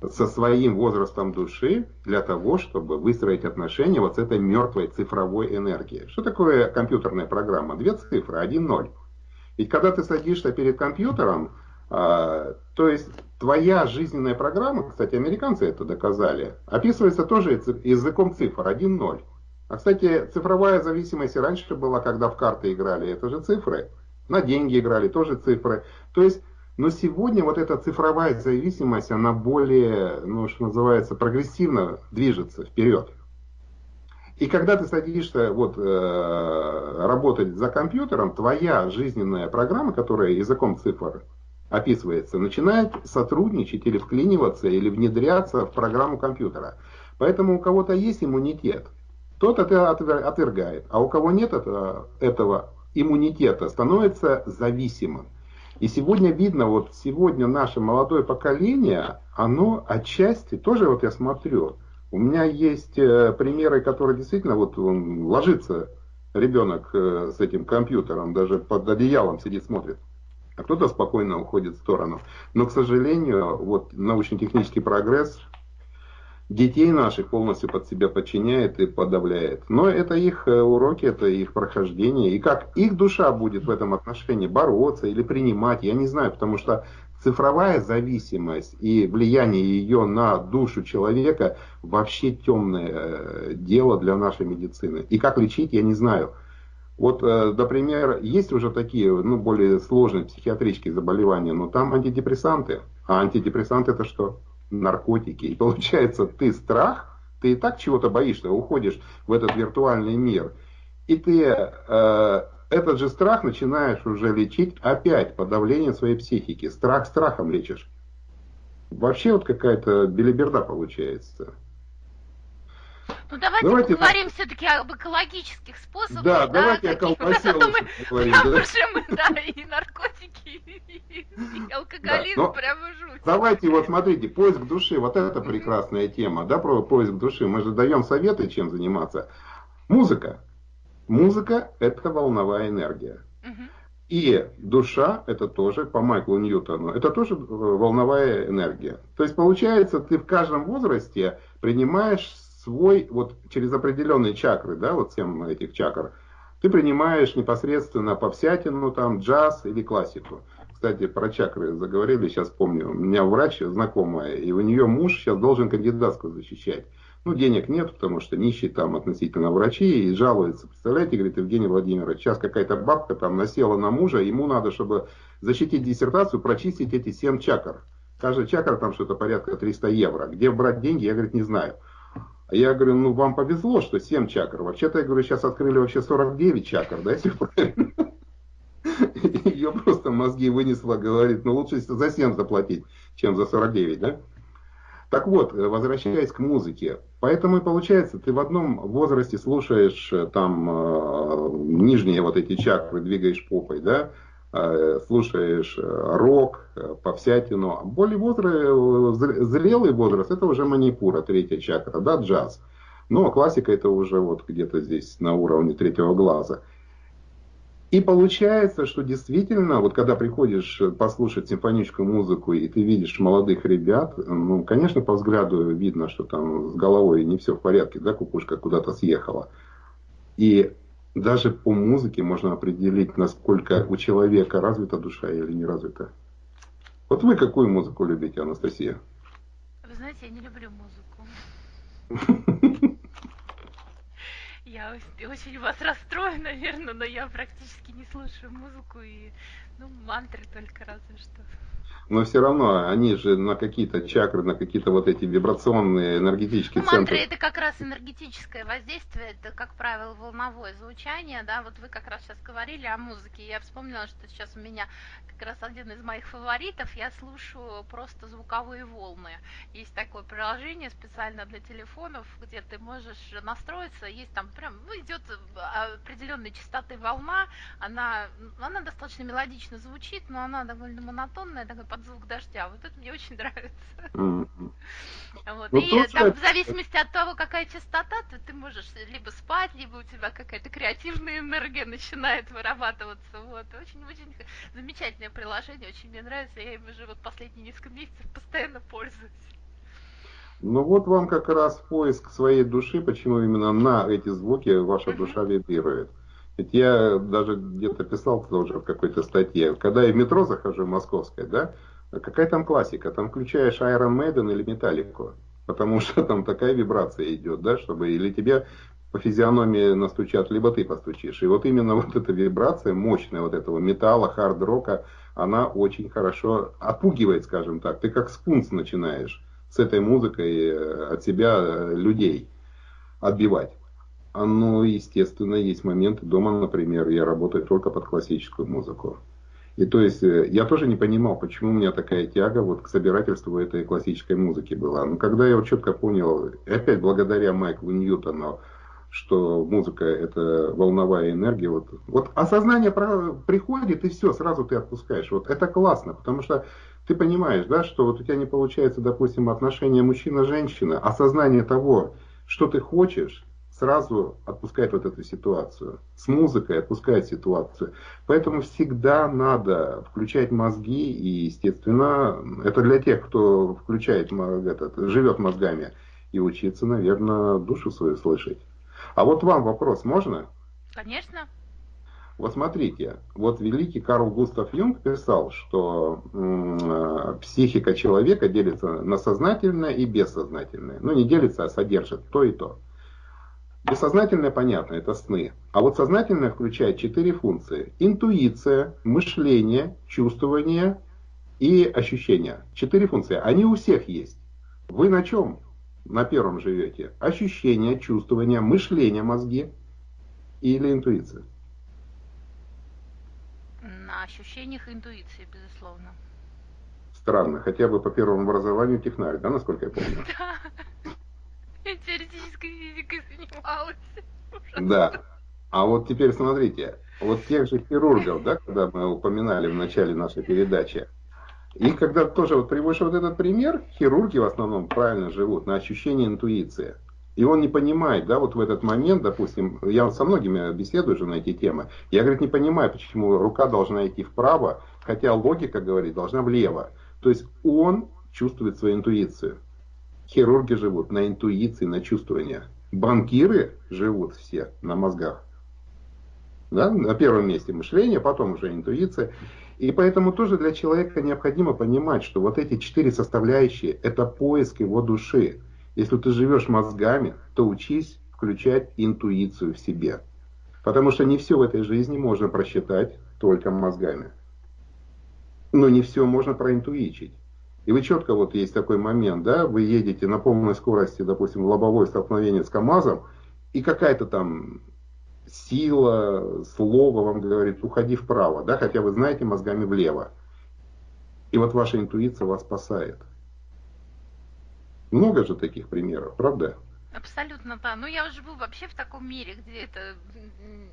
со своим возрастом души для того, чтобы выстроить отношения вот с этой мертвой цифровой энергией. Что такое компьютерная программа? Две цифры, один ноль. Ведь когда ты садишься перед компьютером, А, то есть твоя жизненная программа, кстати, американцы это доказали, описывается тоже языком цифр 1-0. А, кстати, цифровая зависимость и раньше была, когда в карты играли, это же цифры. На деньги играли, тоже цифры. То есть, но сегодня вот эта цифровая зависимость, она более, ну, что называется, прогрессивно движется вперед. И когда ты садишься вот, э, работать за компьютером, твоя жизненная программа, которая языком цифр описывается, начинает сотрудничать или вклиниваться, или внедряться в программу компьютера. Поэтому у кого-то есть иммунитет, тот это отвергает, а у кого нет этого, этого иммунитета, становится зависимым. И сегодня видно, вот сегодня наше молодое поколение, оно отчасти, тоже вот я смотрю, у меня есть э, примеры, которые действительно, вот он ложится, ребенок э, с этим компьютером, даже под одеялом сидит, смотрит, а кто-то спокойно уходит в сторону. Но, к сожалению, вот научно-технический прогресс детей наших полностью под себя подчиняет и подавляет. Но это их э, уроки, это их прохождение. И как их душа будет в этом отношении бороться или принимать, я не знаю, потому что цифровая зависимость и влияние ее на душу человека вообще темное э, дело для нашей медицины. И как лечить, я не знаю. Вот, э, например, есть уже такие, ну, более сложные психиатрические заболевания, но там антидепрессанты. А антидепрессанты это что? Наркотики. И получается, ты страх, ты и так чего-то боишься, уходишь в этот виртуальный мир. И ты э, этот же страх начинаешь уже лечить опять подавление своей психики. Страх страхом лечишь. Вообще вот какая-то белиберда получается. Ну давайте, давайте поговорим все-таки об экологических способах. Да, да давайте о колбасе поговорим. Потому да? что мы, да, и наркотики, и алкоголизм, да, прямо жуть. Давайте, вот смотрите, поиск души, вот это прекрасная тема, да, про поиск души. Мы же даем советы, чем заниматься. Музыка. Музыка – это волновая энергия. И душа, это тоже, по Майклу Ньютону, это тоже э, волновая энергия. То есть, получается, ты в каждом возрасте принимаешь свой, вот через определенные чакры, да, вот семь этих чакр, ты принимаешь непосредственно попсятину, там, джаз или классику. Кстати, про чакры заговорили, сейчас помню. У меня врач знакомая, и у нее муж сейчас должен кандидатскую защищать. Ну, денег нет, потому что нищий там относительно врачи и жалуется. Представляете, говорит Евгений Владимирович, сейчас какая-то бабка там насела на мужа, ему надо, чтобы защитить диссертацию, прочистить эти семь чакр. Каждый чакр там что-то порядка 300 евро. Где брать деньги, я, говорит, не знаю. А я говорю, ну вам повезло, что 7 чакр. Вообще-то, я говорю, сейчас открыли вообще 49 чакр, да, если правильно. [LAUGHS] Ее просто мозги вынесло, говорит, ну лучше за 7 заплатить, чем за 49, да? Так вот, возвращаясь к музыке. Поэтому и получается, ты в одном возрасте слушаешь э, там э, нижние вот эти чакры, двигаешь попой, да, Э, слушаешь э, рок, э, повсятину. Более возраст, зрелый возраст, это уже манипура, третья чакра, да, джаз. А классика это уже вот где-то здесь на уровне третьего глаза. И получается, что действительно, вот когда приходишь послушать симфоническую музыку, и ты видишь молодых ребят, ну, конечно, по взгляду видно, что там с головой не все в порядке, да, кукушка куда-то съехала. И даже по музыке можно определить, насколько у человека развита душа или не развита. Вот вы какую музыку любите, Анастасия? Вы знаете, я не люблю музыку. [LAUGHS] Я очень вас расстрою, наверное, но я практически не слушаю музыку и ну, мантры только разве что но все равно они же на какие-то чакры, на какие-то вот эти вибрационные энергетические ну, центры. Мантры это как раз энергетическое воздействие, это, как правило, волновое звучание, да, вот вы как раз сейчас говорили о музыке, я вспомнила, что сейчас у меня как раз один из моих фаворитов, я слушаю просто звуковые волны. Есть такое приложение специально для телефонов, где ты можешь настроиться, есть там прям, ну, идет определенной частоты волна, она, она достаточно мелодично звучит, но она довольно монотонная, такой звук дождя. Вот это мне очень [LAUGHS] нравится. Mm-hmm. Вот. Ну, и там в зависимости от того, какая частота, то ты можешь либо спать, либо у тебя какая-то креативная энергия начинает вырабатываться. Вот. Очень-очень замечательное приложение, очень мне нравится. Я им уже вот последние несколько месяцев постоянно пользуюсь. Ну вот вам как раз поиск своей души, почему именно на эти звуки ваша душа вибрирует. Ведь я даже где-то писал тоже в какой-то статье, когда я в метро захожу московское, да, какая там классика? Там включаешь Iron Maiden или Металлику, потому [LAUGHS] что там такая вибрация идет, да, чтобы или тебе по физиономии настучат, либо ты постучишь. И вот именно [LAUGHS] вот эта вибрация мощная вот этого металла, хард-рока, она очень хорошо отпугивает, скажем так. Ты как скунс начинаешь с этой музыкой э, от себя э, людей отбивать. Ну, естественно, есть моменты дома, например, я работаю только под классическую музыку. И то есть э, я тоже не понимал, почему у меня такая тяга вот к собирательству этой классической музыки была. Но когда я вот четко понял, опять благодаря Майклу Ньютону, что музыка это волновая энергия, вот, вот осознание приходит и все, сразу ты отпускаешь. Вот это классно, потому что ты понимаешь, да, что вот у тебя не получается, допустим, отношения мужчина-женщина, осознание того, что ты хочешь, сразу отпускает вот эту ситуацию. С музыкой отпускает ситуацию. Поэтому всегда надо включать мозги, и, естественно, это для тех, кто включает, этот, живет мозгами, и учиться, наверное, душу свою слышать. А вот вам вопрос можно? Конечно. Вот смотрите, вот великий Карл Густав Юнг писал, что м- психика человека делится на сознательное и бессознательное. Ну, не делится, а содержит то и то. Бессознательное, понятно, это сны. А вот сознательное включает четыре функции. Интуиция, мышление, чувствование и ощущение. Четыре функции. Они у всех есть. Вы на чем на первом живете? Ощущение, чувствование, мышление, мозги или интуиция? На ощущениях интуиции, безусловно. Странно, хотя бы по первому образованию технарь, да, насколько я помню? [LAUGHS] Да. Теоретической физикой занималась. Да. А вот теперь смотрите, вот тех же хирургов, да, когда мы упоминали в начале нашей передачи, и когда тоже вот приводишь вот этот пример, хирурги в основном правильно живут на ощущении интуиции. И он не понимает, да, вот в этот момент, допустим, я со многими беседую же на эти темы, я, говорит, не понимаю, почему рука должна идти вправо, хотя логика, говорит, должна влево. То есть он чувствует свою интуицию. Хирурги живут на интуиции, на чувствовании. Банкиры живут все на мозгах. Да? На первом месте мышление, потом уже интуиция. И поэтому тоже для человека необходимо понимать, что вот эти четыре составляющие – это поиск его души. Если ты живешь мозгами, то учись включать интуицию в себе. Потому что не все в этой жизни можно просчитать только мозгами. Но не все можно проинтуичить. И вы четко, вот есть такой момент, да, вы едете на полной скорости, допустим, лобовое столкновение с КАМАЗом, и какая-то там сила, слово вам говорит, уходи вправо, да, хотя вы знаете мозгами влево. И вот ваша интуиция вас спасает. Много же таких примеров, правда? Абсолютно, да. Ну, я живу вообще в таком мире, где это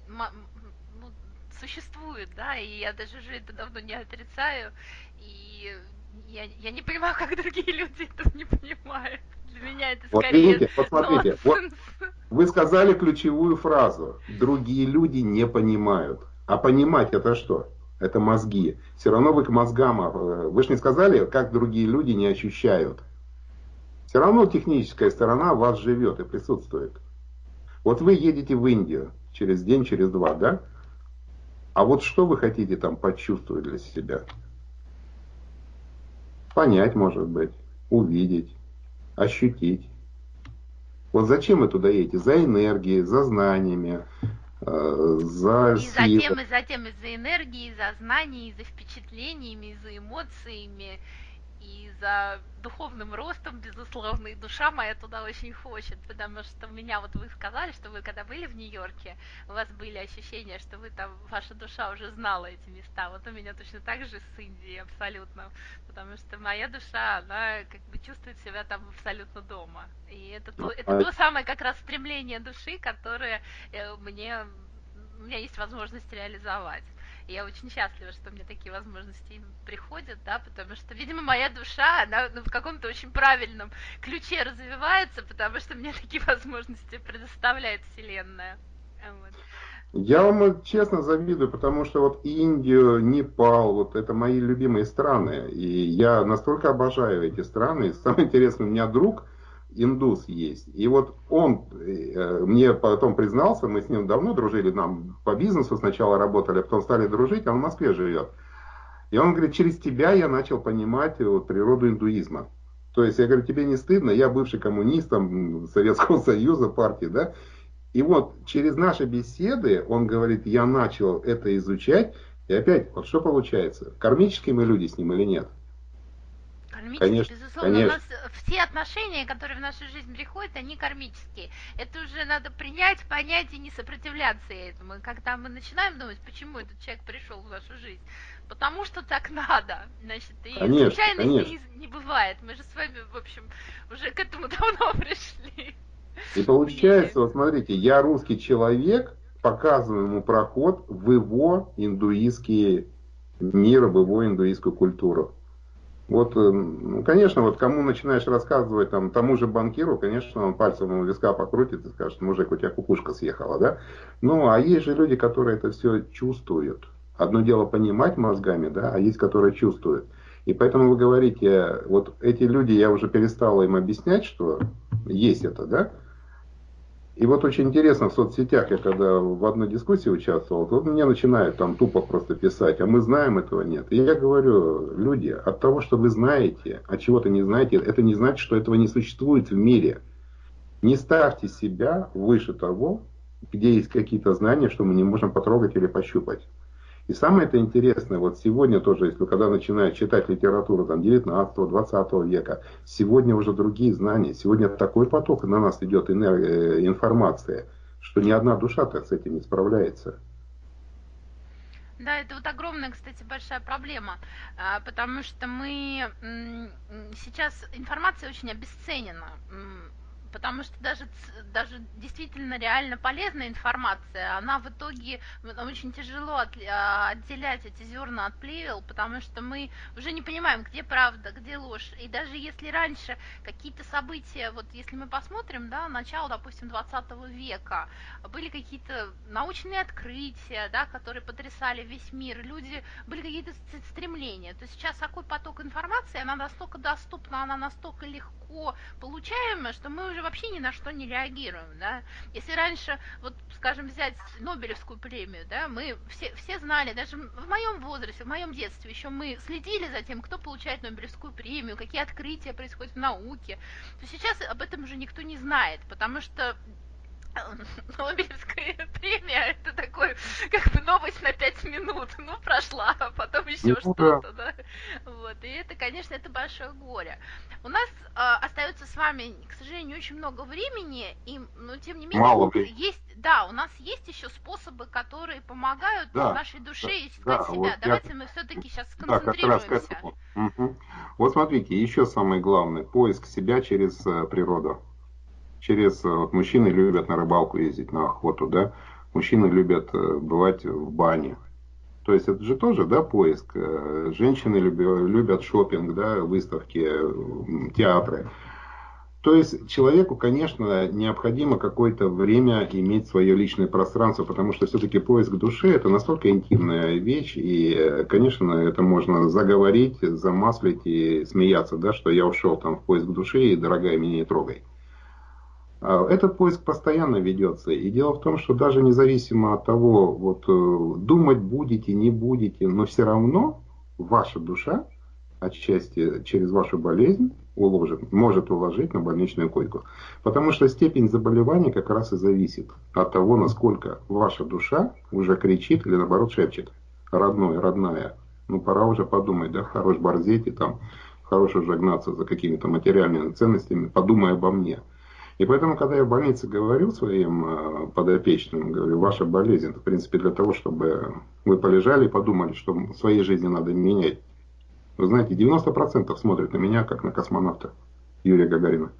ну, существует, да, и я даже уже это давно не отрицаю. И я, я не понимаю, [LAUGHS] как другие люди это не понимают. Для меня это вот скорее видите, вот смотрите, вот вы сказали ключевую фразу. Другие люди не понимают. А понимать это что? Это мозги. Все равно вы к мозгам, э, вы же не сказали, как другие люди не ощущают. Все равно техническая сторона вас живет и присутствует. Вот вы едете в Индию через день, через два, да? А вот что вы хотите там почувствовать для себя? Понять, может быть, увидеть, ощутить. Вот зачем вы туда едете? За энергией, за знаниями, э, за И затем, и затем из-за энергии, за знаниями, за впечатлениями, за эмоциями, и за духовным ростом, безусловно, и душа моя туда очень хочет, потому что меня, вот вы сказали, что вы когда были в Нью-Йорке, у вас были ощущения, что вы там, ваша душа уже знала эти места, вот у меня точно так же с Индией абсолютно, потому что моя душа, она как бы чувствует себя там абсолютно дома, и это то, это то самое как раз стремление души, которое э, мне, у меня есть возможность реализовать. Я очень счастлива, что мне такие возможности приходят, да, потому что, видимо, моя душа, она ну, в каком-то очень правильном ключе развивается, потому что мне такие [LAUGHS] возможности предоставляет Вселенная. Вот. Я вам честно завидую, потому что вот Индию, Непал, вот это мои любимые страны. И я настолько обожаю эти страны. И самое интересное, у меня друг индус есть. И вот он э, мне потом признался, мы с ним давно дружили, нам по бизнесу сначала работали, а потом стали дружить, он в Москве живет. И он говорит, через тебя я начал понимать вот, природу индуизма. То есть я говорю, тебе не стыдно, я бывший коммунист там, Советского [LAUGHS] Союза, партии, да, и вот через наши беседы, он говорит, я начал это изучать, и опять, вот что получается? Кармические мы люди с ним или нет? Кармические, конечно, безусловно. Конечно. У нас все отношения, которые в нашу жизнь приходят, они кармические. Это уже надо принять, понять и не сопротивляться этому. Когда мы начинаем думать, почему этот человек пришел в нашу жизнь, потому что так надо. Значит, и конечно, случайностей не, не бывает. Мы же с вами, в общем, уже к этому [LAUGHS] давно пришли. И получается, вот смотрите, я русский человек, показываю ему проход в его индуистский мир, в его индуистскую культуру. Вот, э, ну, конечно, вот кому начинаешь рассказывать, там, тому же банкиру, конечно, он пальцем у виска покрутит и скажет, мужик, у тебя кукушка съехала, да? Ну, а есть же люди, которые это все чувствуют. Одно дело понимать мозгами, да, а есть, которые чувствуют. И поэтому вы говорите, вот эти люди, я уже перестал им объяснять, что есть это, да? И вот очень интересно в соцсетях, я когда в одной дискуссии участвовал, вот мне начинают там тупо просто писать, а мы знаем этого нет. И я говорю, люди, от того, что вы знаете, а чего-то не знаете, это не значит, что этого не существует в мире. Не ставьте себя выше того, где есть какие-то знания, что мы не можем потрогать или пощупать. И самое это интересное, вот сегодня тоже, если когда начинают читать литературу там 19-20 века, сегодня уже другие знания, сегодня такой поток на нас идет энергия, э, информация, что ни одна душа так с этим не справляется. Да, это вот огромная, кстати, большая проблема, а, потому что мы сейчас информация очень обесценена потому что даже, даже действительно реально полезная информация, она в итоге очень тяжело от, а, отделять эти зерна от плевел, потому что мы уже не понимаем, где правда, где ложь. И даже если раньше какие-то события, вот если мы посмотрим, да, начало, допустим, 20 века, были какие-то научные открытия, да, которые потрясали весь мир, люди, были какие-то стремления, то сейчас такой поток информации, она настолько доступна, она настолько легко получаемая, что мы уже вообще ни на что не реагируем, да. Если раньше, вот, скажем, взять Нобелевскую премию, да, мы все, все знали, даже в моем возрасте, в моем детстве еще мы следили за тем, кто получает Нобелевскую премию, какие открытия происходят в науке, то сейчас об этом уже никто не знает, потому что [LAUGHS] Нобелевская премия это такой как бы новость на пять минут. Ну, прошла, а потом еще ну, что-то, да. Вот. И это, конечно, это большое горе. У нас э, остается с вами, к сожалению, очень много времени, и, но тем не менее, Мало есть, да, у нас есть еще способы, которые помогают да, нашей душе да, искать да, себя. Вот Давайте я... мы все-таки сейчас сконцентрируемся. Да, как раз угу. Вот смотрите, еще самое главное, поиск себя через э, природу через... Э, вот мужчины любят на рыбалку ездить, на охоту, да, мужчины любят э, бывать в бане. То есть это же тоже, да, поиск. Э, женщины любят, любят шопинг, да, выставки, театры. То есть человеку, конечно, необходимо какое-то время иметь свое личное пространство, потому что все-таки поиск души это настолько интимная вещь, и, конечно, это можно заговорить, замаслить и смеяться, да, что я ушел там в поиск души, и, дорогая, меня не трогай. А, этот поиск постоянно ведется. И дело в том, что даже независимо от того, вот э, думать будете, не будете, но все равно ваша душа отчасти через вашу болезнь уложит, может уложить на больничную койку. Потому что степень заболевания как раз и зависит от того, насколько ваша душа уже кричит или наоборот шепчет. Родной, родная. Ну пора уже подумать, да, хорош борзеть и там, хорош уже гнаться за какими-то материальными ценностями, подумай обо мне. И поэтому, когда я в больнице говорю своим э, подопечным, говорю, ваша болезнь, это, в принципе, для того, чтобы вы полежали и подумали, что в своей жизни надо менять. Вы знаете, 90% смотрят на меня, как на космонавта Юрия Гагарина.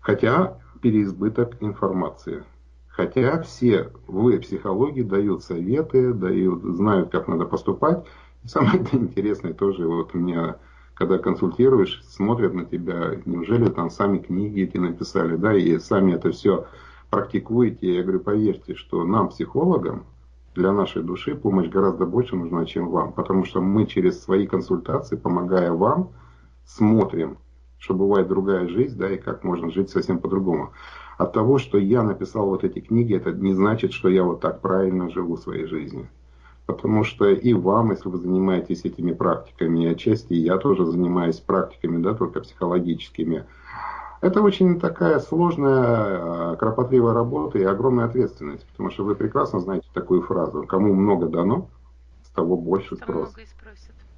Хотя переизбыток информации. Хотя все в психологии дают советы, дают, знают, как надо поступать. И самое [LAUGHS] интересное тоже, вот у меня когда консультируешь, смотрят на тебя, неужели там сами книги эти написали, да, и сами это все практикуете. Я говорю, поверьте, что нам, психологам, для нашей души помощь гораздо больше нужна, чем вам, потому что мы через свои консультации, помогая вам, смотрим, что бывает другая жизнь, да, и как можно жить совсем по-другому. От того, что я написал вот эти книги, это не значит, что я вот так правильно живу своей жизнью. Потому что и вам, если вы занимаетесь этими практиками, и отчасти я тоже занимаюсь практиками, да, только психологическими, это очень такая сложная, э, кропотливая работа и огромная ответственность, потому что вы прекрасно знаете такую фразу «кому много дано, с того больше спрос».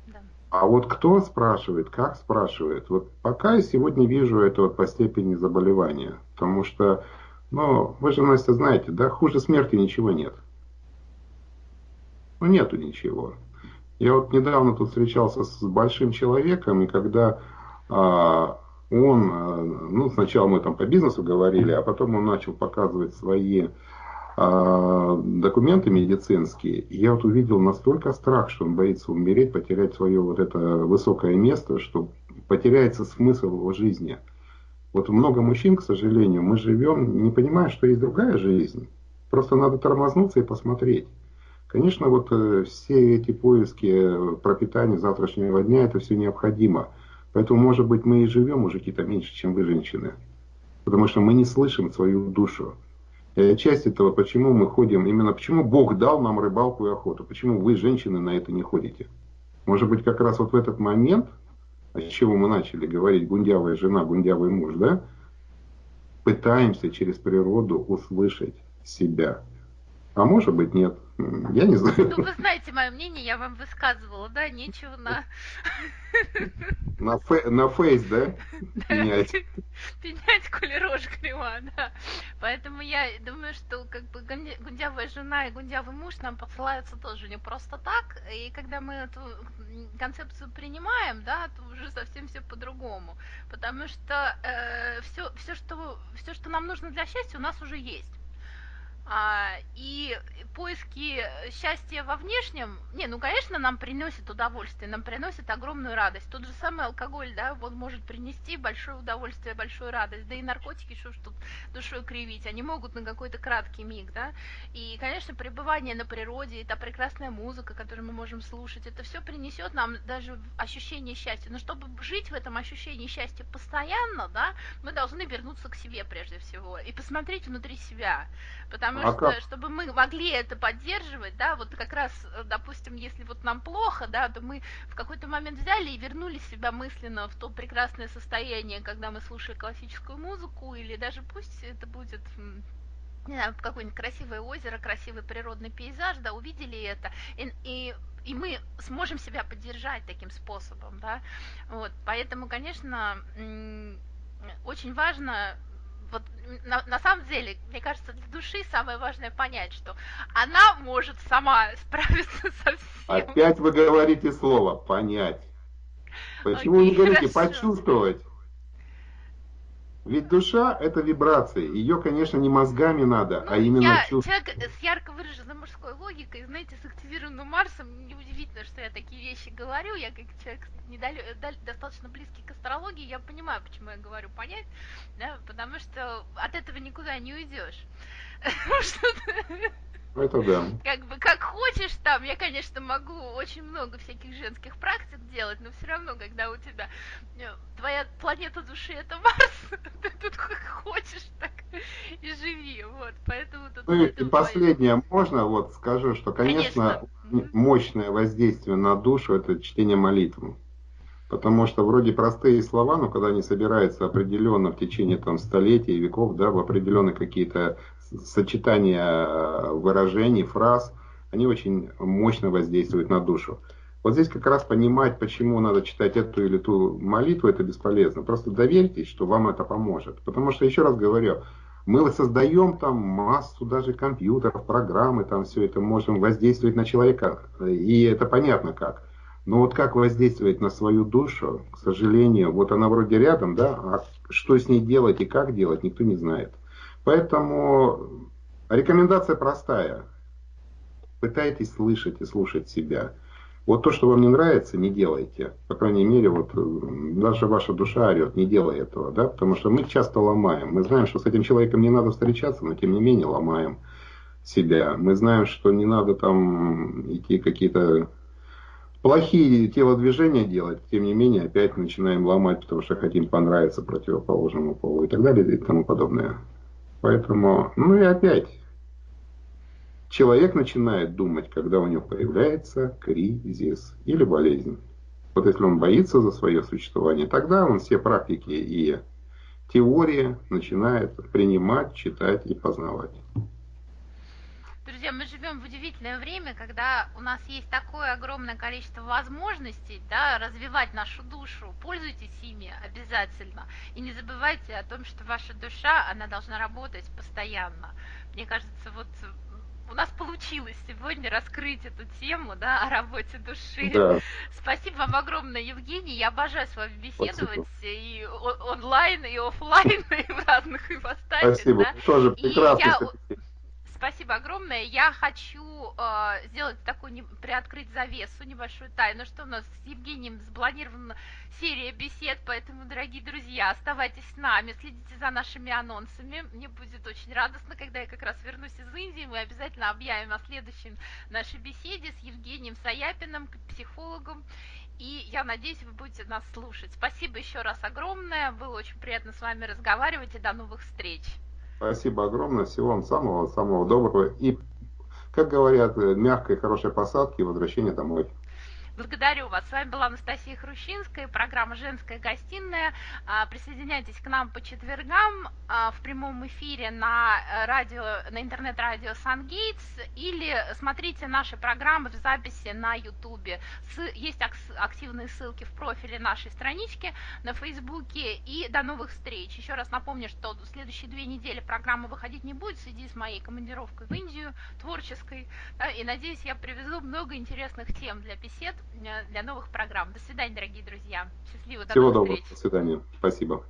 Да. А вот кто спрашивает, как спрашивает, вот пока я сегодня вижу это вот по степени заболевания, потому что, ну, вы же, Настя, знаете, да, хуже смерти ничего нет. Ну, нету ничего. Я вот недавно тут встречался с большим человеком, и когда а, он, э, ну, сначала мы там по бизнесу говорили, а потом он начал показывать свои э, документы медицинские. И я вот увидел настолько страх, что он боится умереть, потерять свое вот это высокое место, что потеряется смысл его жизни. Вот много мужчин, к сожалению, мы живем, не понимая, что есть другая жизнь. Просто надо тормознуться и посмотреть. Конечно, вот э, все эти поиски пропитания завтрашнего дня, это все необходимо. Поэтому, может быть, мы и живем, мужики-то, меньше, чем вы, женщины. Потому что мы не слышим свою душу. И часть этого, почему мы ходим, именно почему Бог дал нам рыбалку и охоту. Почему вы, женщины, на это не ходите. Может быть, как раз вот в этот момент, с чего мы начали говорить, гундявая жена, гундявый муж, да, пытаемся через природу услышать себя. А может быть, нет. Я не знаю. Ну, вы знаете мое мнение, я вам высказывала, да, нечего на... [LAUGHS] На, фе... на фейс, да? Пенять. Пенять, коли рожь кривая, да. Поэтому я думаю, что как бы гундявая жена и гундявый муж нам посылаются тоже не просто так. И когда мы эту концепцию принимаем, да, то уже совсем все по-другому. Потому что э, все, все, что, все, что нам нужно для счастья, у нас уже есть. А, и поиски счастья во внешнем, не, ну, конечно, нам приносит удовольствие, нам приносит огромную радость. Тот же самый алкоголь, да, он может принести большое удовольствие, большую радость. Да и наркотики, что ж тут душой кривить, они могут на какой-то краткий миг, да. И, конечно, пребывание на природе, это прекрасная музыка, которую мы можем слушать, это все принесет нам даже ощущение счастья. Но чтобы жить в этом ощущении счастья постоянно, да, мы должны вернуться к себе прежде всего и посмотреть внутри себя. Потому а что, как? чтобы мы могли это поддерживать, да, вот как раз, э, допустим, если вот нам плохо, да, то мы в какой-то момент взяли и вернули себя мысленно в то прекрасное состояние, когда мы слушали классическую музыку, или даже пусть это будет не знаю, какое-нибудь красивое озеро, красивый природный пейзаж, да, увидели это, и, и и мы сможем себя поддержать таким способом, да, вот, поэтому, конечно, очень важно вот на, на самом деле, мне кажется, для души самое важное понять, что она может сама [LAUGHS] справиться со всем. Опять вы говорите слово понять. Почему Окей, не говорите хорошо. почувствовать? Ведь душа – это вибрации. Ее, конечно, не мозгами надо, ну, а именно я человек с ярко выраженной мужской логикой, знаете, с активированным Марсом, неудивительно, что я такие вещи говорю. Я как человек недалё... достаточно близкий к астрологии, я понимаю, почему я говорю понять, да, потому что от этого никуда не уйдешь. [LAUGHS] Это да. Как бы как хочешь там, я, конечно, могу очень много всяких женских практик делать, но все равно, когда у тебя э, твоя планета души это Марс, [LAUGHS] ты тут как хочешь, так и живи. Вот, поэтому тут. Ну и последнее можно, вот скажу, что, конечно, конечно. мощное воздействие на душу это чтение молитвы. Потому что вроде простые слова, но когда они собираются определенно в течение там, столетий, веков, да, в определенные какие-то сочетания э, выражений, фраз, они очень мощно воздействуют на душу. Вот здесь как раз понимать, почему надо читать эту или ту молитву, это бесполезно. Просто доверьтесь, что вам это поможет. Потому что, еще раз говорю, мы создаем там массу даже компьютеров, программы, там все это можем воздействовать на человека. И это понятно как. Но вот как воздействовать на свою душу, к сожалению, вот она вроде рядом, да, а что с ней делать и как делать, никто не знает. Поэтому рекомендация простая. Пытайтесь слышать и слушать себя. Вот то, что вам не нравится, не делайте. По крайней мере, вот даже ваша душа орет, не делай этого, да, потому что мы часто ломаем. Мы знаем, что с этим человеком не надо встречаться, но тем не менее ломаем себя. Мы знаем, что не надо там идти какие-то плохие телодвижения делать, тем не менее опять начинаем ломать, потому что хотим понравиться противоположному полу и так далее и тому подобное. Поэтому, ну и опять, человек начинает думать, когда у него появляется кризис или болезнь. Вот если он боится за свое существование, тогда он все практики и теории начинает принимать, читать и познавать. Друзья, мы живем в удивительное время, когда у нас есть такое огромное количество возможностей да, развивать нашу душу. Пользуйтесь ими обязательно. И не забывайте о том, что ваша душа, она должна работать постоянно. Мне кажется, вот у нас получилось сегодня раскрыть эту тему, да, о работе души. Да. Спасибо вам огромное, Евгений. Я обожаю с вами беседовать Спасибо. и онлайн, и офлайн, [LAUGHS] и в разных ипостасях. Спасибо. Да? Тоже прекрасно. Я... Спасибо огромное. Я хочу э, сделать такую, не, приоткрыть завесу, небольшую тайну, что у нас с Евгением запланирована серия бесед, поэтому, дорогие друзья, оставайтесь с нами, следите за нашими анонсами. Мне будет очень радостно, когда я как раз вернусь из Индии, мы обязательно объявим о следующем нашей беседе с Евгением Саяпиным, психологом. И я надеюсь, вы будете нас слушать. Спасибо еще раз огромное. Было очень приятно с вами разговаривать и до новых встреч. Спасибо огромное. Всего вам самого-самого доброго. И, как говорят, мягкой, хорошей посадки и возвращения домой. Благодарю вас. С вами была Анастасия Хрущинская, программа «Женская гостиная». А, присоединяйтесь к нам по четвергам а, в прямом эфире на, э, радио, на интернет-радио «Сангейтс» или смотрите наши программы в записи на Ютубе. Есть активные ссылки в профиле нашей странички на Фейсбуке. И до новых встреч. Еще раз напомню, что в следующие две недели программа выходить не будет в связи с моей командировкой в Индию, творческой. И надеюсь, я привезу много интересных тем для бесед для новых программ. До свидания, дорогие друзья. Счастливо. До Всего доброго. Встреч. До свидания. Спасибо.